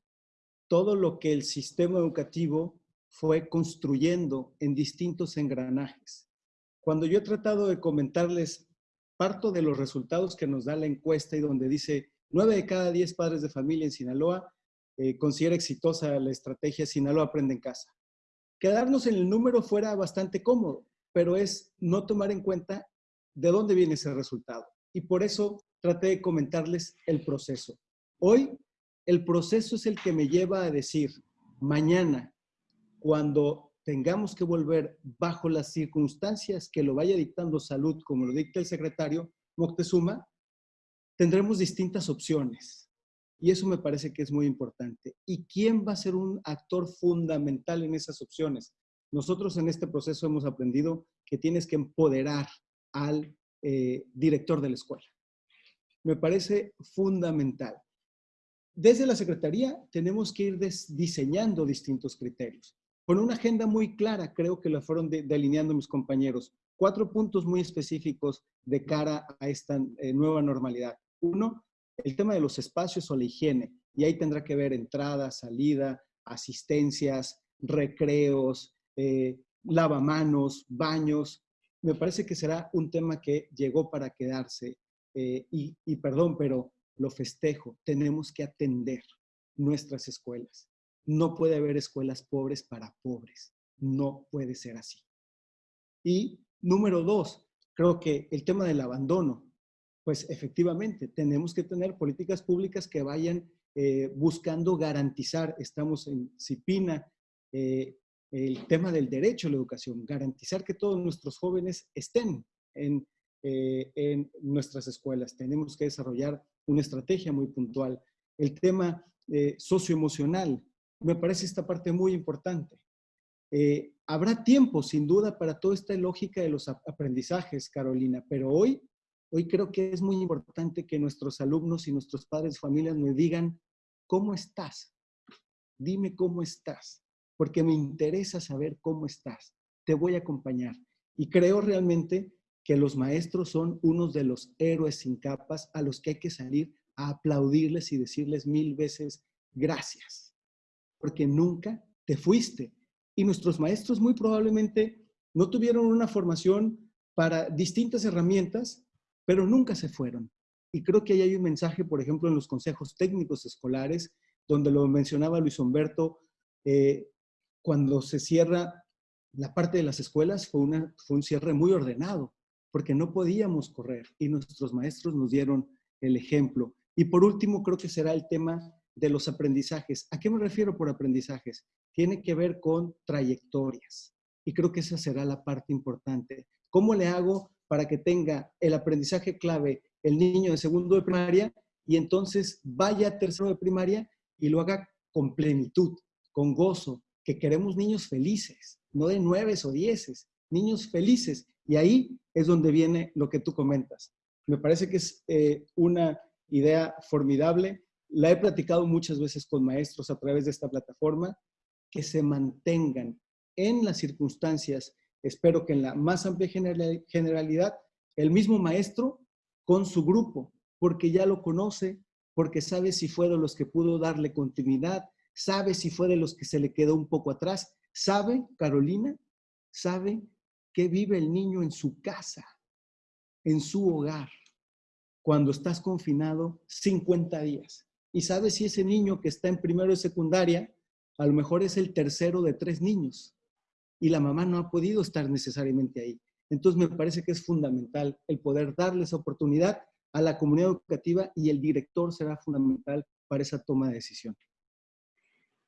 todo lo que el sistema educativo fue construyendo en distintos engranajes. Cuando yo he tratado de comentarles parto de los resultados que nos da la encuesta y donde dice 9 de cada 10 padres de familia en Sinaloa eh, considera exitosa la estrategia Sinaloa Aprende en Casa. Quedarnos en el número fuera bastante cómodo, pero es no tomar en cuenta de dónde viene ese resultado. Y por eso traté de comentarles el proceso. Hoy, el proceso es el que me lleva a decir, mañana, cuando tengamos que volver bajo las circunstancias que lo vaya dictando salud, como lo dicta el secretario Moctezuma, tendremos distintas opciones. Y eso me parece que es muy importante. ¿Y quién va a ser un actor fundamental en esas opciones? Nosotros en este proceso hemos aprendido que tienes que empoderar al eh, director de la escuela. Me parece fundamental. Desde la Secretaría tenemos que ir diseñando distintos criterios con una agenda muy clara, creo que la fueron delineando mis compañeros. Cuatro puntos muy específicos de cara a esta eh, nueva normalidad. Uno, el tema de los espacios o la higiene. Y ahí tendrá que ver entrada, salida, asistencias, recreos, eh, lavamanos, baños. Me parece que será un tema que llegó para quedarse. Eh, y, y perdón, pero lo festejo. Tenemos que atender nuestras escuelas. No puede haber escuelas pobres para pobres. No puede ser así. Y número dos, creo que el tema del abandono, pues efectivamente tenemos que tener políticas públicas que vayan eh, buscando garantizar, estamos en CIPINA, eh, el tema del derecho a la educación, garantizar que todos nuestros jóvenes estén en, eh, en nuestras escuelas. Tenemos que desarrollar una estrategia muy puntual. El tema socioemocional, me parece esta parte muy importante. Habrá tiempo, sin duda, para toda esta lógica de los aprendizajes, Carolina, pero hoy, hoy creo que es muy importante que nuestros alumnos y nuestros padres de familia me digan, ¿cómo estás? Dime cómo estás, porque me interesa saber cómo estás. Te voy a acompañar. Y creo realmente que los maestros son unos de los héroes sin capas a los que hay que salir a aplaudirles y decirles mil veces gracias porque nunca te fuiste. Y nuestros maestros muy probablemente no tuvieron una formación para distintas herramientas, pero nunca se fueron. Y creo que ahí hay un mensaje, por ejemplo, en los consejos técnicos escolares, donde lo mencionaba Luis Humberto, eh, cuando se cierra la parte de las escuelas fue, una, fue un cierre muy ordenado, porque no podíamos correr y nuestros maestros nos dieron el ejemplo. Y por último, creo que será el tema de los aprendizajes. ¿A qué me refiero por aprendizajes? Tiene que ver con trayectorias. Y creo que esa será la parte importante. ¿Cómo le hago para que tenga el aprendizaje clave el niño de segundo de primaria y entonces vaya a tercero de primaria y lo haga con plenitud, con gozo, que queremos niños felices, no de nueves o dieces, niños felices. Y ahí es donde viene lo que tú comentas. Me parece que es eh, una idea formidable la he platicado muchas veces con maestros a través de esta plataforma, que se mantengan en las circunstancias, espero que en la más amplia generalidad, el mismo maestro con su grupo, porque ya lo conoce, porque sabe si fue de los que pudo darle continuidad, sabe si fue de los que se le quedó un poco atrás, sabe, Carolina, sabe que vive el niño en su casa, en su hogar, cuando estás confinado 50 días. Y sabe si ese niño que está en primero de secundaria, a lo mejor es el tercero de tres niños y la mamá no ha podido estar necesariamente ahí. Entonces me parece que es fundamental el poder darle esa oportunidad a la comunidad educativa y el director será fundamental para esa toma de decisión.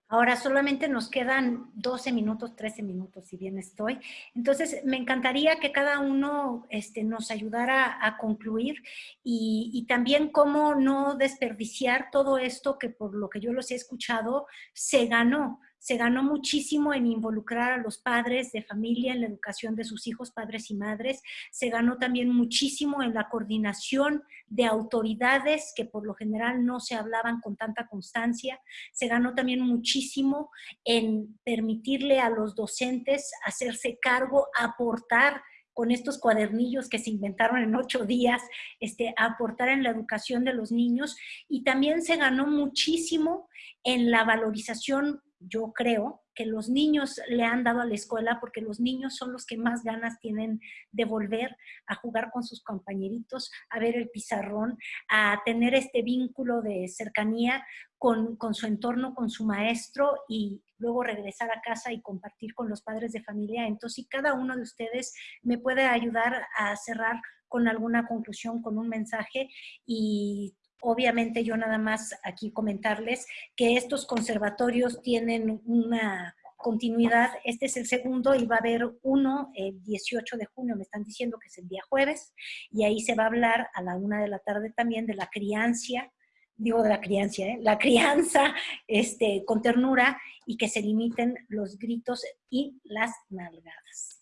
Ahora solamente nos quedan 12 minutos, 13 minutos, si bien estoy. Entonces, me encantaría que cada uno este, nos ayudara a concluir y, y, también cómo no desperdiciar todo esto que por lo que yo los he escuchado, se ganó. Se ganó muchísimo en involucrar a los padres de familia en la educación de sus hijos, padres y madres. Se ganó también muchísimo en la coordinación de autoridades que por lo general no se hablaban con tanta constancia. Se ganó también muchísimo en permitirle a los docentes hacerse cargo, aportar con estos cuadernillos que se inventaron en ocho días, este, aportar en la educación de los niños y también se ganó muchísimo en la valorización yo creo que los niños le han dado a la escuela porque los niños son los que más ganas tienen de volver a jugar con sus compañeritos, a ver el pizarrón, a tener este vínculo de cercanía con, con su entorno, con su maestro y luego regresar a casa y compartir con los padres de familia. Entonces, si cada uno de ustedes me puede ayudar a cerrar con alguna conclusión, con un mensaje y Obviamente yo nada más aquí comentarles que estos conservatorios tienen una continuidad. Este es el segundo y va a haber uno el 18 de junio, me están diciendo que es el día jueves, y ahí se va a hablar a la una de la tarde también de la crianza, digo de la crianza, ¿eh? la crianza este, con ternura y que se limiten los gritos y las nalgadas.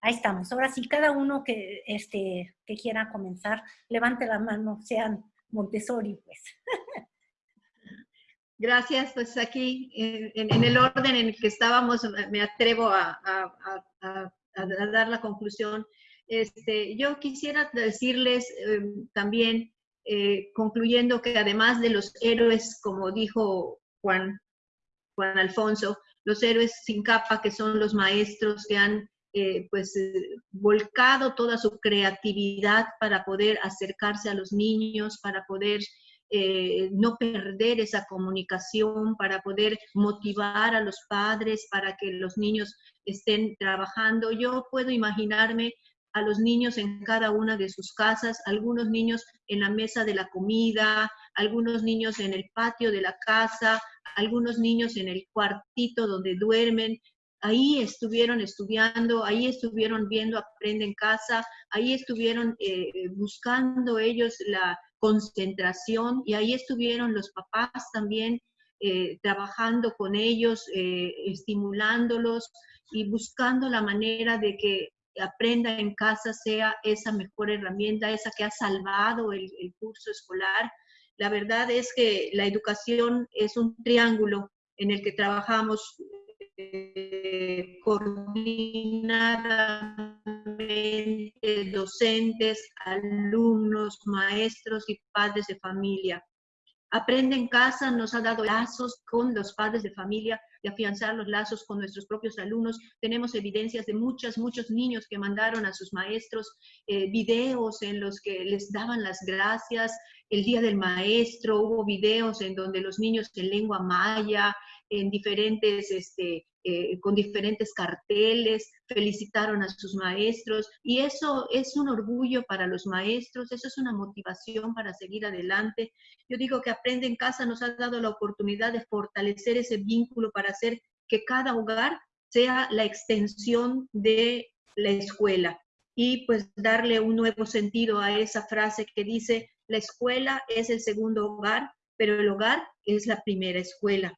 Ahí estamos. Ahora sí, cada uno que, este, que quiera comenzar, levante la mano, sean Montessori, pues. Gracias, pues aquí en, el orden en el que estábamos me atrevo a, dar la conclusión. Este, yo quisiera decirles em, también, eh, concluyendo que además de los héroes, como dijo Juan, Juan Alfonso, los héroes sin capa, que son los maestros que han eh, pues eh, volcado toda su creatividad para poder acercarse a los niños, para poder eh, no perder esa comunicación, para poder motivar a los padres, para que los niños estén trabajando. Yo puedo imaginarme a los niños en cada una de sus casas, algunos niños en la mesa de la comida, algunos niños en el patio de la casa, algunos niños en el cuartito donde duermen, ahí estuvieron estudiando, ahí estuvieron viendo Aprende en casa, ahí estuvieron eh, buscando ellos la concentración y ahí estuvieron los papás también eh, trabajando con ellos, eh, estimulándolos y buscando la manera de que aprenda en casa sea esa mejor herramienta, esa que ha salvado el curso escolar. La verdad es que la educación es un triángulo en el que trabajamos eh, coordinadamente docentes, alumnos, maestros y padres de familia. Aprende en casa nos ha dado lazos con los padres de familia y afianzar los lazos con nuestros propios alumnos. Tenemos evidencias de muchos, muchos niños que mandaron a sus maestros eh, videos en los que les daban las gracias. El Día del Maestro, hubo videos en donde los niños en lengua maya, en diferentes, este, eh, con diferentes carteles, felicitaron a sus maestros y eso es un orgullo para los maestros, eso es una motivación para seguir adelante. Yo digo que Aprende en Casa nos ha dado la oportunidad de fortalecer ese vínculo para hacer que cada hogar sea la extensión de la escuela y pues darle un nuevo sentido a esa frase que dice, la escuela es el segundo hogar, pero el hogar es la primera escuela.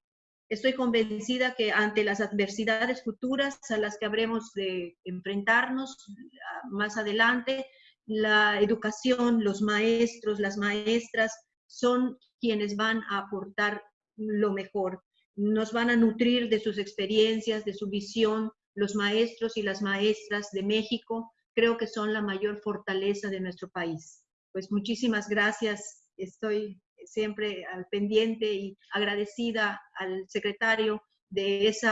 Estoy convencida que ante las adversidades futuras a las que habremos de enfrentarnos ah, más adelante, la educación, los maestros, las maestras son quienes van a aportar lo mejor. Nos van a nutrir de sus experiencias, de su visión. Los maestros y las maestras de México creo que son la mayor fortaleza de nuestro país. Pues muchísimas gracias. Estoy siempre al pendiente y agradecida al secretario de ese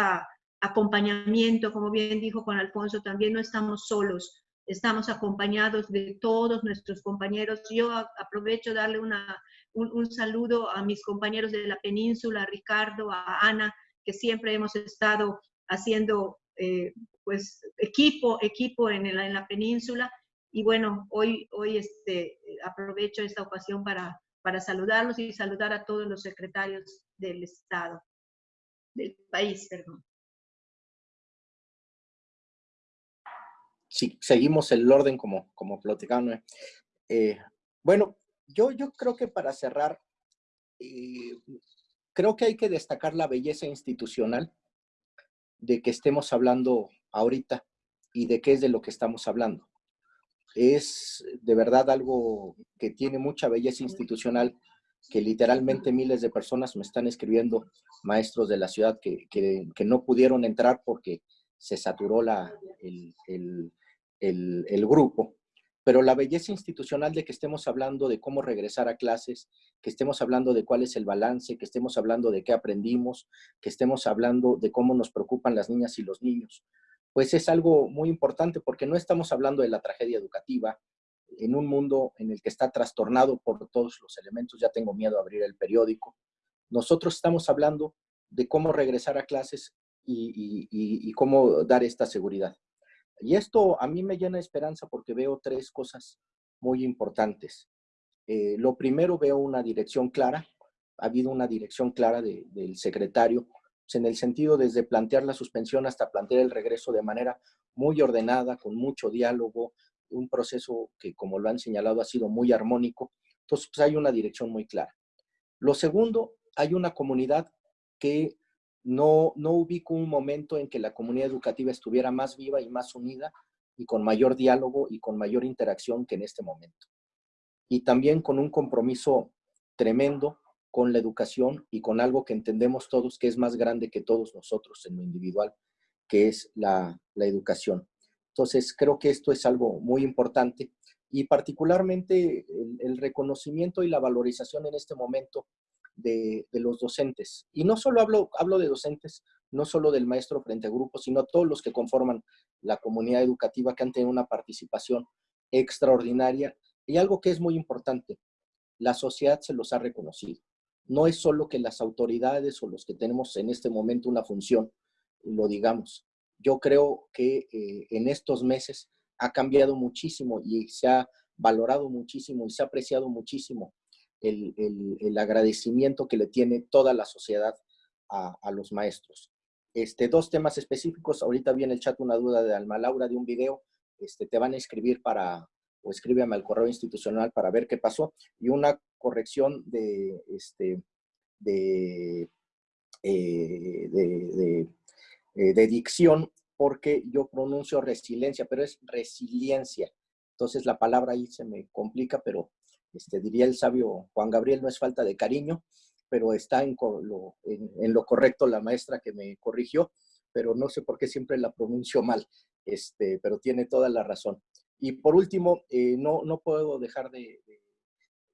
acompañamiento, como bien dijo Juan Alfonso, también no estamos solos, estamos acompañados de todos nuestros compañeros. Yo aprovecho darle una, un, saludo a mis compañeros de la península, a Ricardo, a Ana, que siempre hemos estado haciendo eh, pues equipo, equipo en la, en la península. Y bueno, hoy, hoy este, aprovecho esta ocasión para para saludarlos y saludar a todos los secretarios del Estado, del país, perdón. Sí, seguimos el orden como, como. Eh, bueno, yo, yo creo que para cerrar, eh, creo que hay que destacar la belleza institucional de que estemos hablando ahorita y de qué es de lo que estamos hablando. Es de verdad algo que tiene mucha belleza institucional, que literalmente miles de personas me están escribiendo, maestros de la ciudad, que, no pudieron entrar porque se saturó la, el, el grupo. Pero la belleza institucional de que estemos hablando de cómo regresar a clases, que estemos hablando de cuál es el balance, que estemos hablando de qué aprendimos, que estemos hablando de cómo nos preocupan las niñas y los niños, pues es algo muy importante porque no estamos hablando de la tragedia educativa en un mundo en el que está trastornado por todos los elementos, ya tengo miedo a abrir el periódico. Nosotros estamos hablando de cómo regresar a clases y, cómo dar esta seguridad. Y esto a mí me llena de esperanza porque veo tres cosas muy importantes. Eh, lo primero, veo una dirección clara. Ha habido una dirección clara del secretario, en el sentido desde plantear la suspensión hasta plantear el regreso de manera muy ordenada, con mucho diálogo, un proceso que, como lo han señalado, ha sido muy armónico. Entonces, pues hay una dirección muy clara. Lo segundo, hay una comunidad que no, no ubico un momento en que la comunidad educativa estuviera más viva y más unida y con mayor diálogo y con mayor interacción que en este momento. Y también con un compromiso tremendo con la educación y con algo que entendemos todos que es más grande que todos nosotros en lo individual, que es la, educación. Entonces, creo que esto es algo muy importante y particularmente el reconocimiento y la valorización en este momento de, los docentes. Y no solo hablo, hablo de docentes, no solo del maestro frente a grupos, sino todos los que conforman la comunidad educativa que han tenido una participación extraordinaria. Y algo que es muy importante, la sociedad se los ha reconocido. No es solo que las autoridades o los que tenemos en este momento una función lo digamos. Yo creo que eh, en estos meses ha cambiado muchísimo y se ha valorado muchísimo y se ha apreciado muchísimo el, agradecimiento que le tiene toda la sociedad a, los maestros. Este, dos temas específicos, ahorita viene el chat una duda de Alma Laura de un video, este, te van a escribir para, o escríbeme al correo institucional para ver qué pasó, y una corrección de, este, de, eh, de, eh, de dicción, porque yo pronuncio resiliencia, pero es resiliencia. Entonces la palabra ahí se me complica, pero este, diría el sabio Juan Gabriel, no es falta de cariño, pero está en lo, en, lo, correcto la maestra que me corrigió, pero no sé por qué siempre la pronuncio mal, este, pero tiene toda la razón. Y por último, eh, no, no puedo dejar de,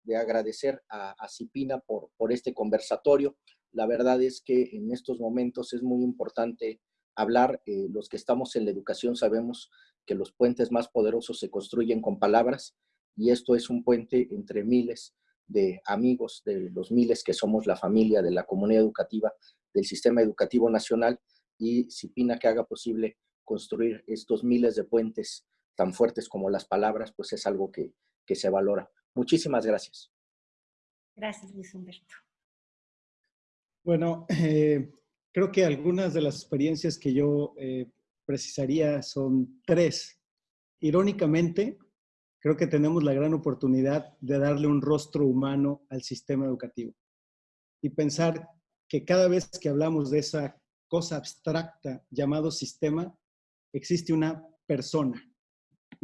de, agradecer a, a, Cipina por, por este conversatorio. La verdad es que en estos momentos es muy importante hablar. Eh, los que estamos en la educación sabemos que los puentes más poderosos se construyen con palabras y esto es un puente entre miles de amigos, de los miles que somos la familia de la comunidad educativa, del sistema educativo nacional y Cipina que haga posible construir estos miles de puentes tan fuertes como las palabras, pues es algo que, se valora. Muchísimas gracias. Gracias, Luis Humberto. Bueno, eh, creo que algunas de las experiencias que yo eh, precisaría son tres. Irónicamente, creo que tenemos la gran oportunidad de darle un rostro humano al sistema educativo y pensar que cada vez que hablamos de esa cosa abstracta llamado sistema, existe una persona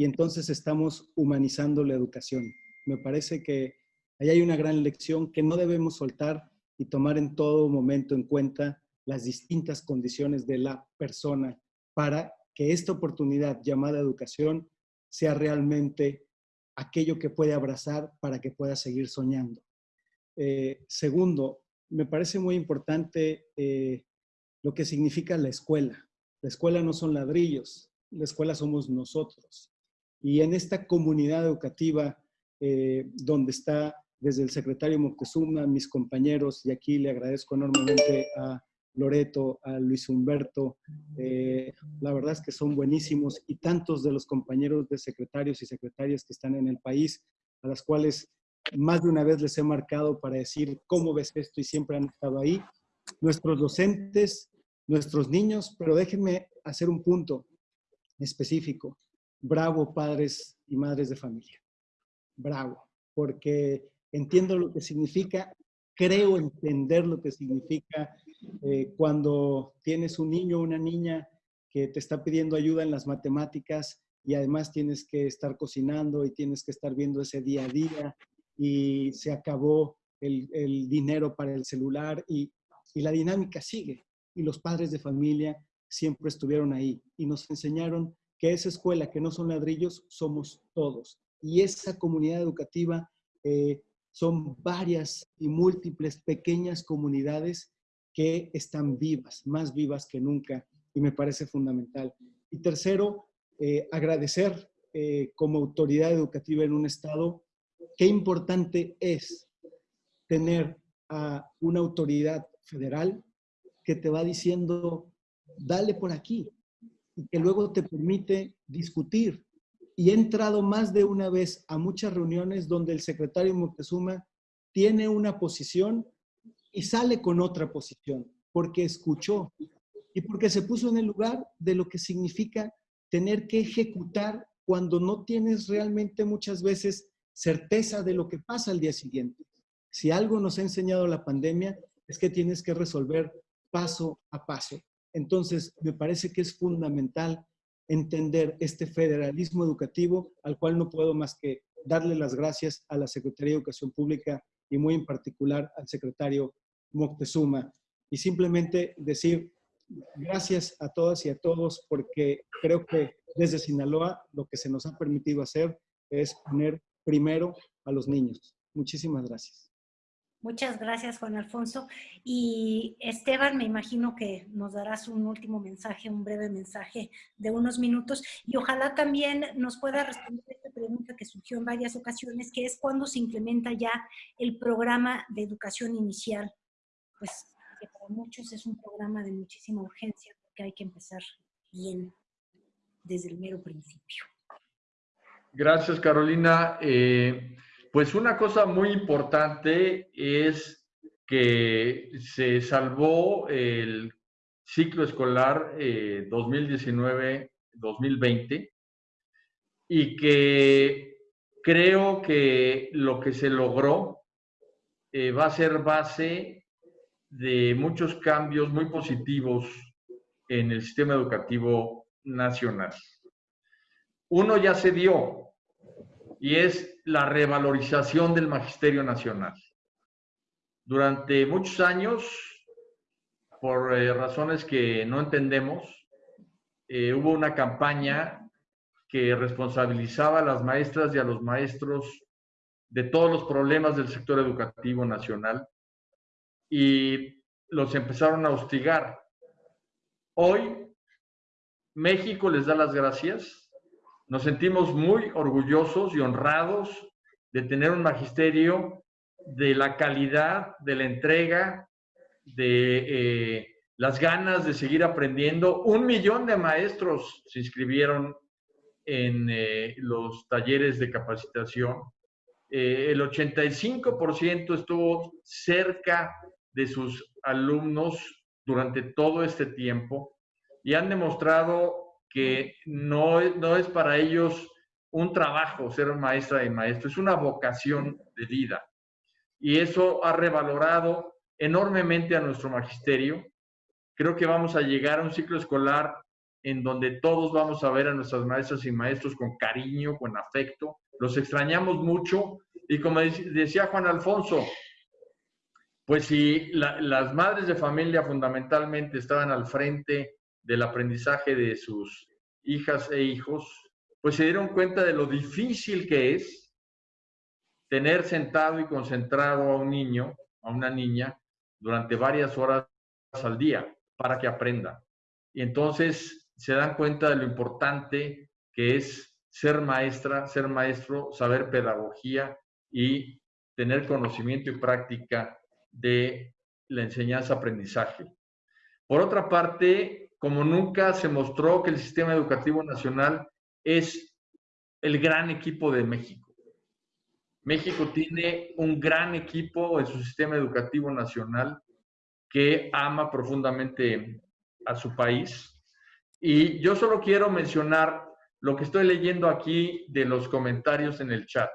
y entonces estamos humanizando la educación. Me parece que ahí hay una gran lección que no debemos soltar y tomar en todo momento en cuenta las distintas condiciones de la persona para que esta oportunidad llamada educación sea realmente aquello que puede abrazar para que pueda seguir soñando. Eh, segundo, me parece muy importante eh, lo que significa la escuela. La escuela no son ladrillos, la escuela somos nosotros. Y en esta comunidad educativa eh, donde está desde el secretario Moctezuma, mis compañeros, y aquí le agradezco enormemente a Loreto, a Luis Humberto, eh, la verdad es que son buenísimos y tantos de los compañeros de secretarios y secretarias que están en el país, a las cuales más de una vez les he marcado para decir cómo ves esto y siempre han estado ahí. Nuestros docentes, nuestros niños, pero déjenme hacer un punto específico. Bravo padres y madres de familia. Bravo, porque entiendo lo que significa creo entender lo que significa eh, cuando tienes un niño o una niña que te está pidiendo ayuda en las matemáticas y además tienes que estar cocinando y tienes que estar viendo ese día a día y se acabó el, dinero para el celular y, y la dinámica sigue. Y los padres de familia siempre estuvieron ahí y nos enseñaron que esa escuela que no son ladrillos somos todos. Y esa comunidad educativa eh, son varias y múltiples pequeñas comunidades que están vivas, más vivas que nunca, y me parece fundamental. Y tercero, eh, agradecer eh, como autoridad educativa en un estado, qué importante es tener a una autoridad federal que te va diciendo, dale por aquí, y que luego te permite discutir. Y he entrado más de una vez a muchas reuniones donde el secretario Moctezuma tiene una posición y sale con otra posición, porque escuchó y porque se puso en el lugar de lo que significa tener que ejecutar cuando no tienes realmente muchas veces certeza de lo que pasa al día siguiente. Si algo nos ha enseñado la pandemia es que tienes que resolver paso a paso. Entonces, me parece que es fundamental entender este federalismo educativo al cual no puedo más que darle las gracias a la Secretaría de Educación Pública y muy en particular al secretario Moctezuma. Y simplemente decir gracias a todas y a todos porque creo que desde Sinaloa lo que se nos ha permitido hacer es poner primero a los niños. Muchísimas gracias. Muchas gracias, Juan Alfonso. Y Esteban, me imagino que nos darás un último mensaje, un breve mensaje de unos minutos. Y ojalá también nos pueda responder esta pregunta que surgió en varias ocasiones, que es cuándo se implementa ya el programa de educación inicial. Pues que para muchos es un programa de muchísima urgencia, porque hay que empezar bien desde el mero principio. Gracias, Carolina. Eh, pues una cosa muy importante es que se salvó el ciclo escolar 2019-2020 eh, y que creo que lo que se logró eh, va a ser base de muchos cambios muy positivos en el sistema educativo nacional. Uno ya se dio, y es la revalorización del magisterio nacional. Durante muchos años, por eh, razones que no entendemos, eh, hubo una campaña que responsabilizaba a las maestras y a los maestros de todos los problemas del sector educativo nacional y los empezaron a hostigar. Hoy México les da las gracias nos sentimos muy orgullosos y honrados de tener un magisterio de la calidad, de la entrega, de eh, las ganas de seguir aprendiendo. Un millón de maestros se inscribieron en eh, los talleres de capacitación. Eh, el 85% estuvo cerca de sus alumnos durante todo este tiempo y han demostrado que no, no es para ellos un trabajo ser maestra y maestro, es una vocación de vida. Y eso ha revalorado enormemente a nuestro magisterio. Creo que vamos a llegar a un ciclo escolar en donde todos vamos a ver a nuestras maestras y maestros con cariño, con afecto. Los extrañamos mucho y como decía Juan Alfonso, pues si las madres de familia fundamentalmente estaban al frente del aprendizaje de sus hijas e hijos, pues se dieron cuenta de lo difícil que es tener sentado y concentrado a un niño, a una niña, durante varias horas al día para que aprenda. Y entonces se dan cuenta de lo importante que es ser maestra, ser maestro, saber pedagogía y tener conocimiento y práctica de la enseñanza-aprendizaje. Por otra parte, como nunca se mostró que el sistema educativo nacional es el gran equipo de México. México tiene un gran equipo en su sistema educativo nacional que ama profundamente a su país. Y yo solo quiero mencionar lo que estoy leyendo aquí de los comentarios en el chat.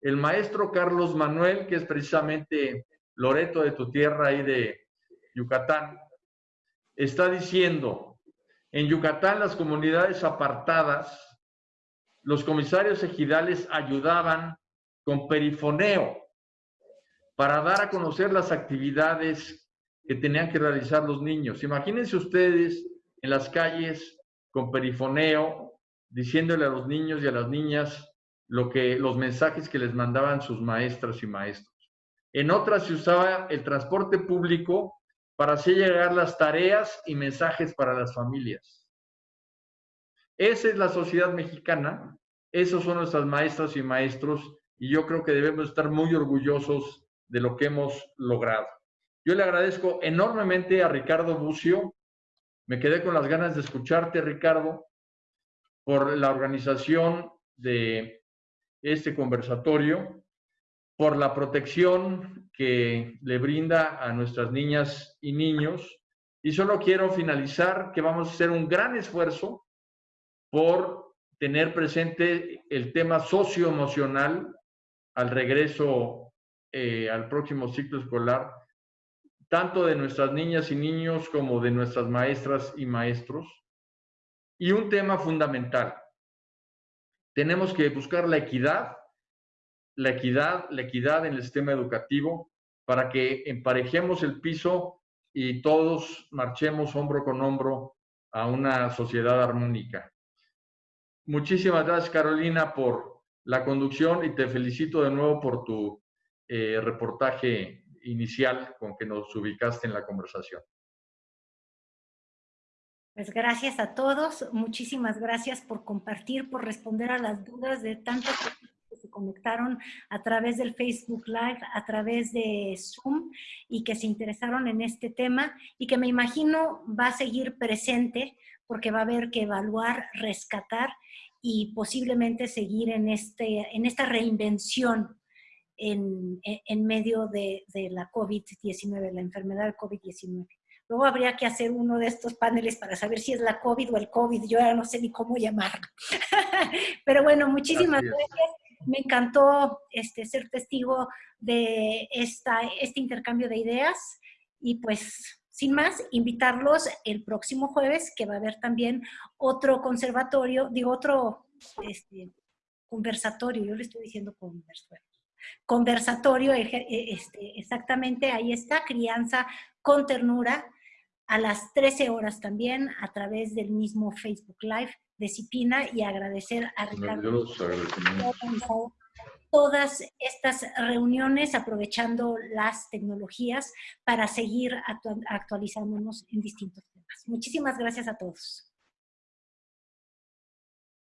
El maestro Carlos Manuel, que es precisamente Loreto de tu tierra ahí de Yucatán, está diciendo, en Yucatán las comunidades apartadas, los comisarios ejidales ayudaban con perifoneo para dar a conocer las actividades que tenían que realizar los niños. Imagínense ustedes en las calles con perifoneo, diciéndole a los niños y a las niñas lo que, los mensajes que les mandaban sus maestras y maestros. En otras se usaba el transporte público para hacer llegar las tareas y mensajes para las familias. Esa es la sociedad mexicana, esos son nuestras maestras y maestros, y yo creo que debemos estar muy orgullosos de lo que hemos logrado. Yo le agradezco enormemente a Ricardo Bucio, me quedé con las ganas de escucharte, Ricardo, por la organización de este conversatorio, por la protección que le brinda a nuestras niñas y niños. Y solo quiero finalizar que vamos a hacer un gran esfuerzo por tener presente el tema socioemocional al regreso eh, al próximo ciclo escolar, tanto de nuestras niñas y niños como de nuestras maestras y maestros. Y un tema fundamental, tenemos que buscar la equidad, la equidad, la equidad en el sistema educativo para que emparejemos el piso y todos marchemos hombro con hombro a una sociedad armónica. Muchísimas gracias, Carolina, por la conducción y te felicito de nuevo por tu eh, reportaje inicial con que nos ubicaste en la conversación. Pues gracias a todos, muchísimas gracias por compartir, por responder a las dudas de tantas conectaron a través del Facebook Live, a través de Zoom y que se interesaron en este tema y que me imagino va a seguir presente porque va a haber que evaluar, rescatar y posiblemente seguir en, este, en esta reinvención en, en medio de, de la COVID-19, la enfermedad del COVID-19. Luego habría que hacer uno de estos paneles para saber si es la COVID o el COVID. Yo ya no sé ni cómo llamarlo. [LAUGHS] Pero bueno, muchísimas gracias. Me encantó este, ser testigo de esta, este intercambio de ideas. Y pues, sin más, invitarlos el próximo jueves, que va a haber también otro conservatorio, digo, otro este, conversatorio. Yo le estoy diciendo conversatorio conversatorio, este, exactamente ahí está, crianza con ternura, a las 13 horas también a través del mismo Facebook Live de Cipina y agradecer a Ricardo todas estas reuniones aprovechando las tecnologías para seguir actualizándonos en distintos temas. Muchísimas gracias a todos.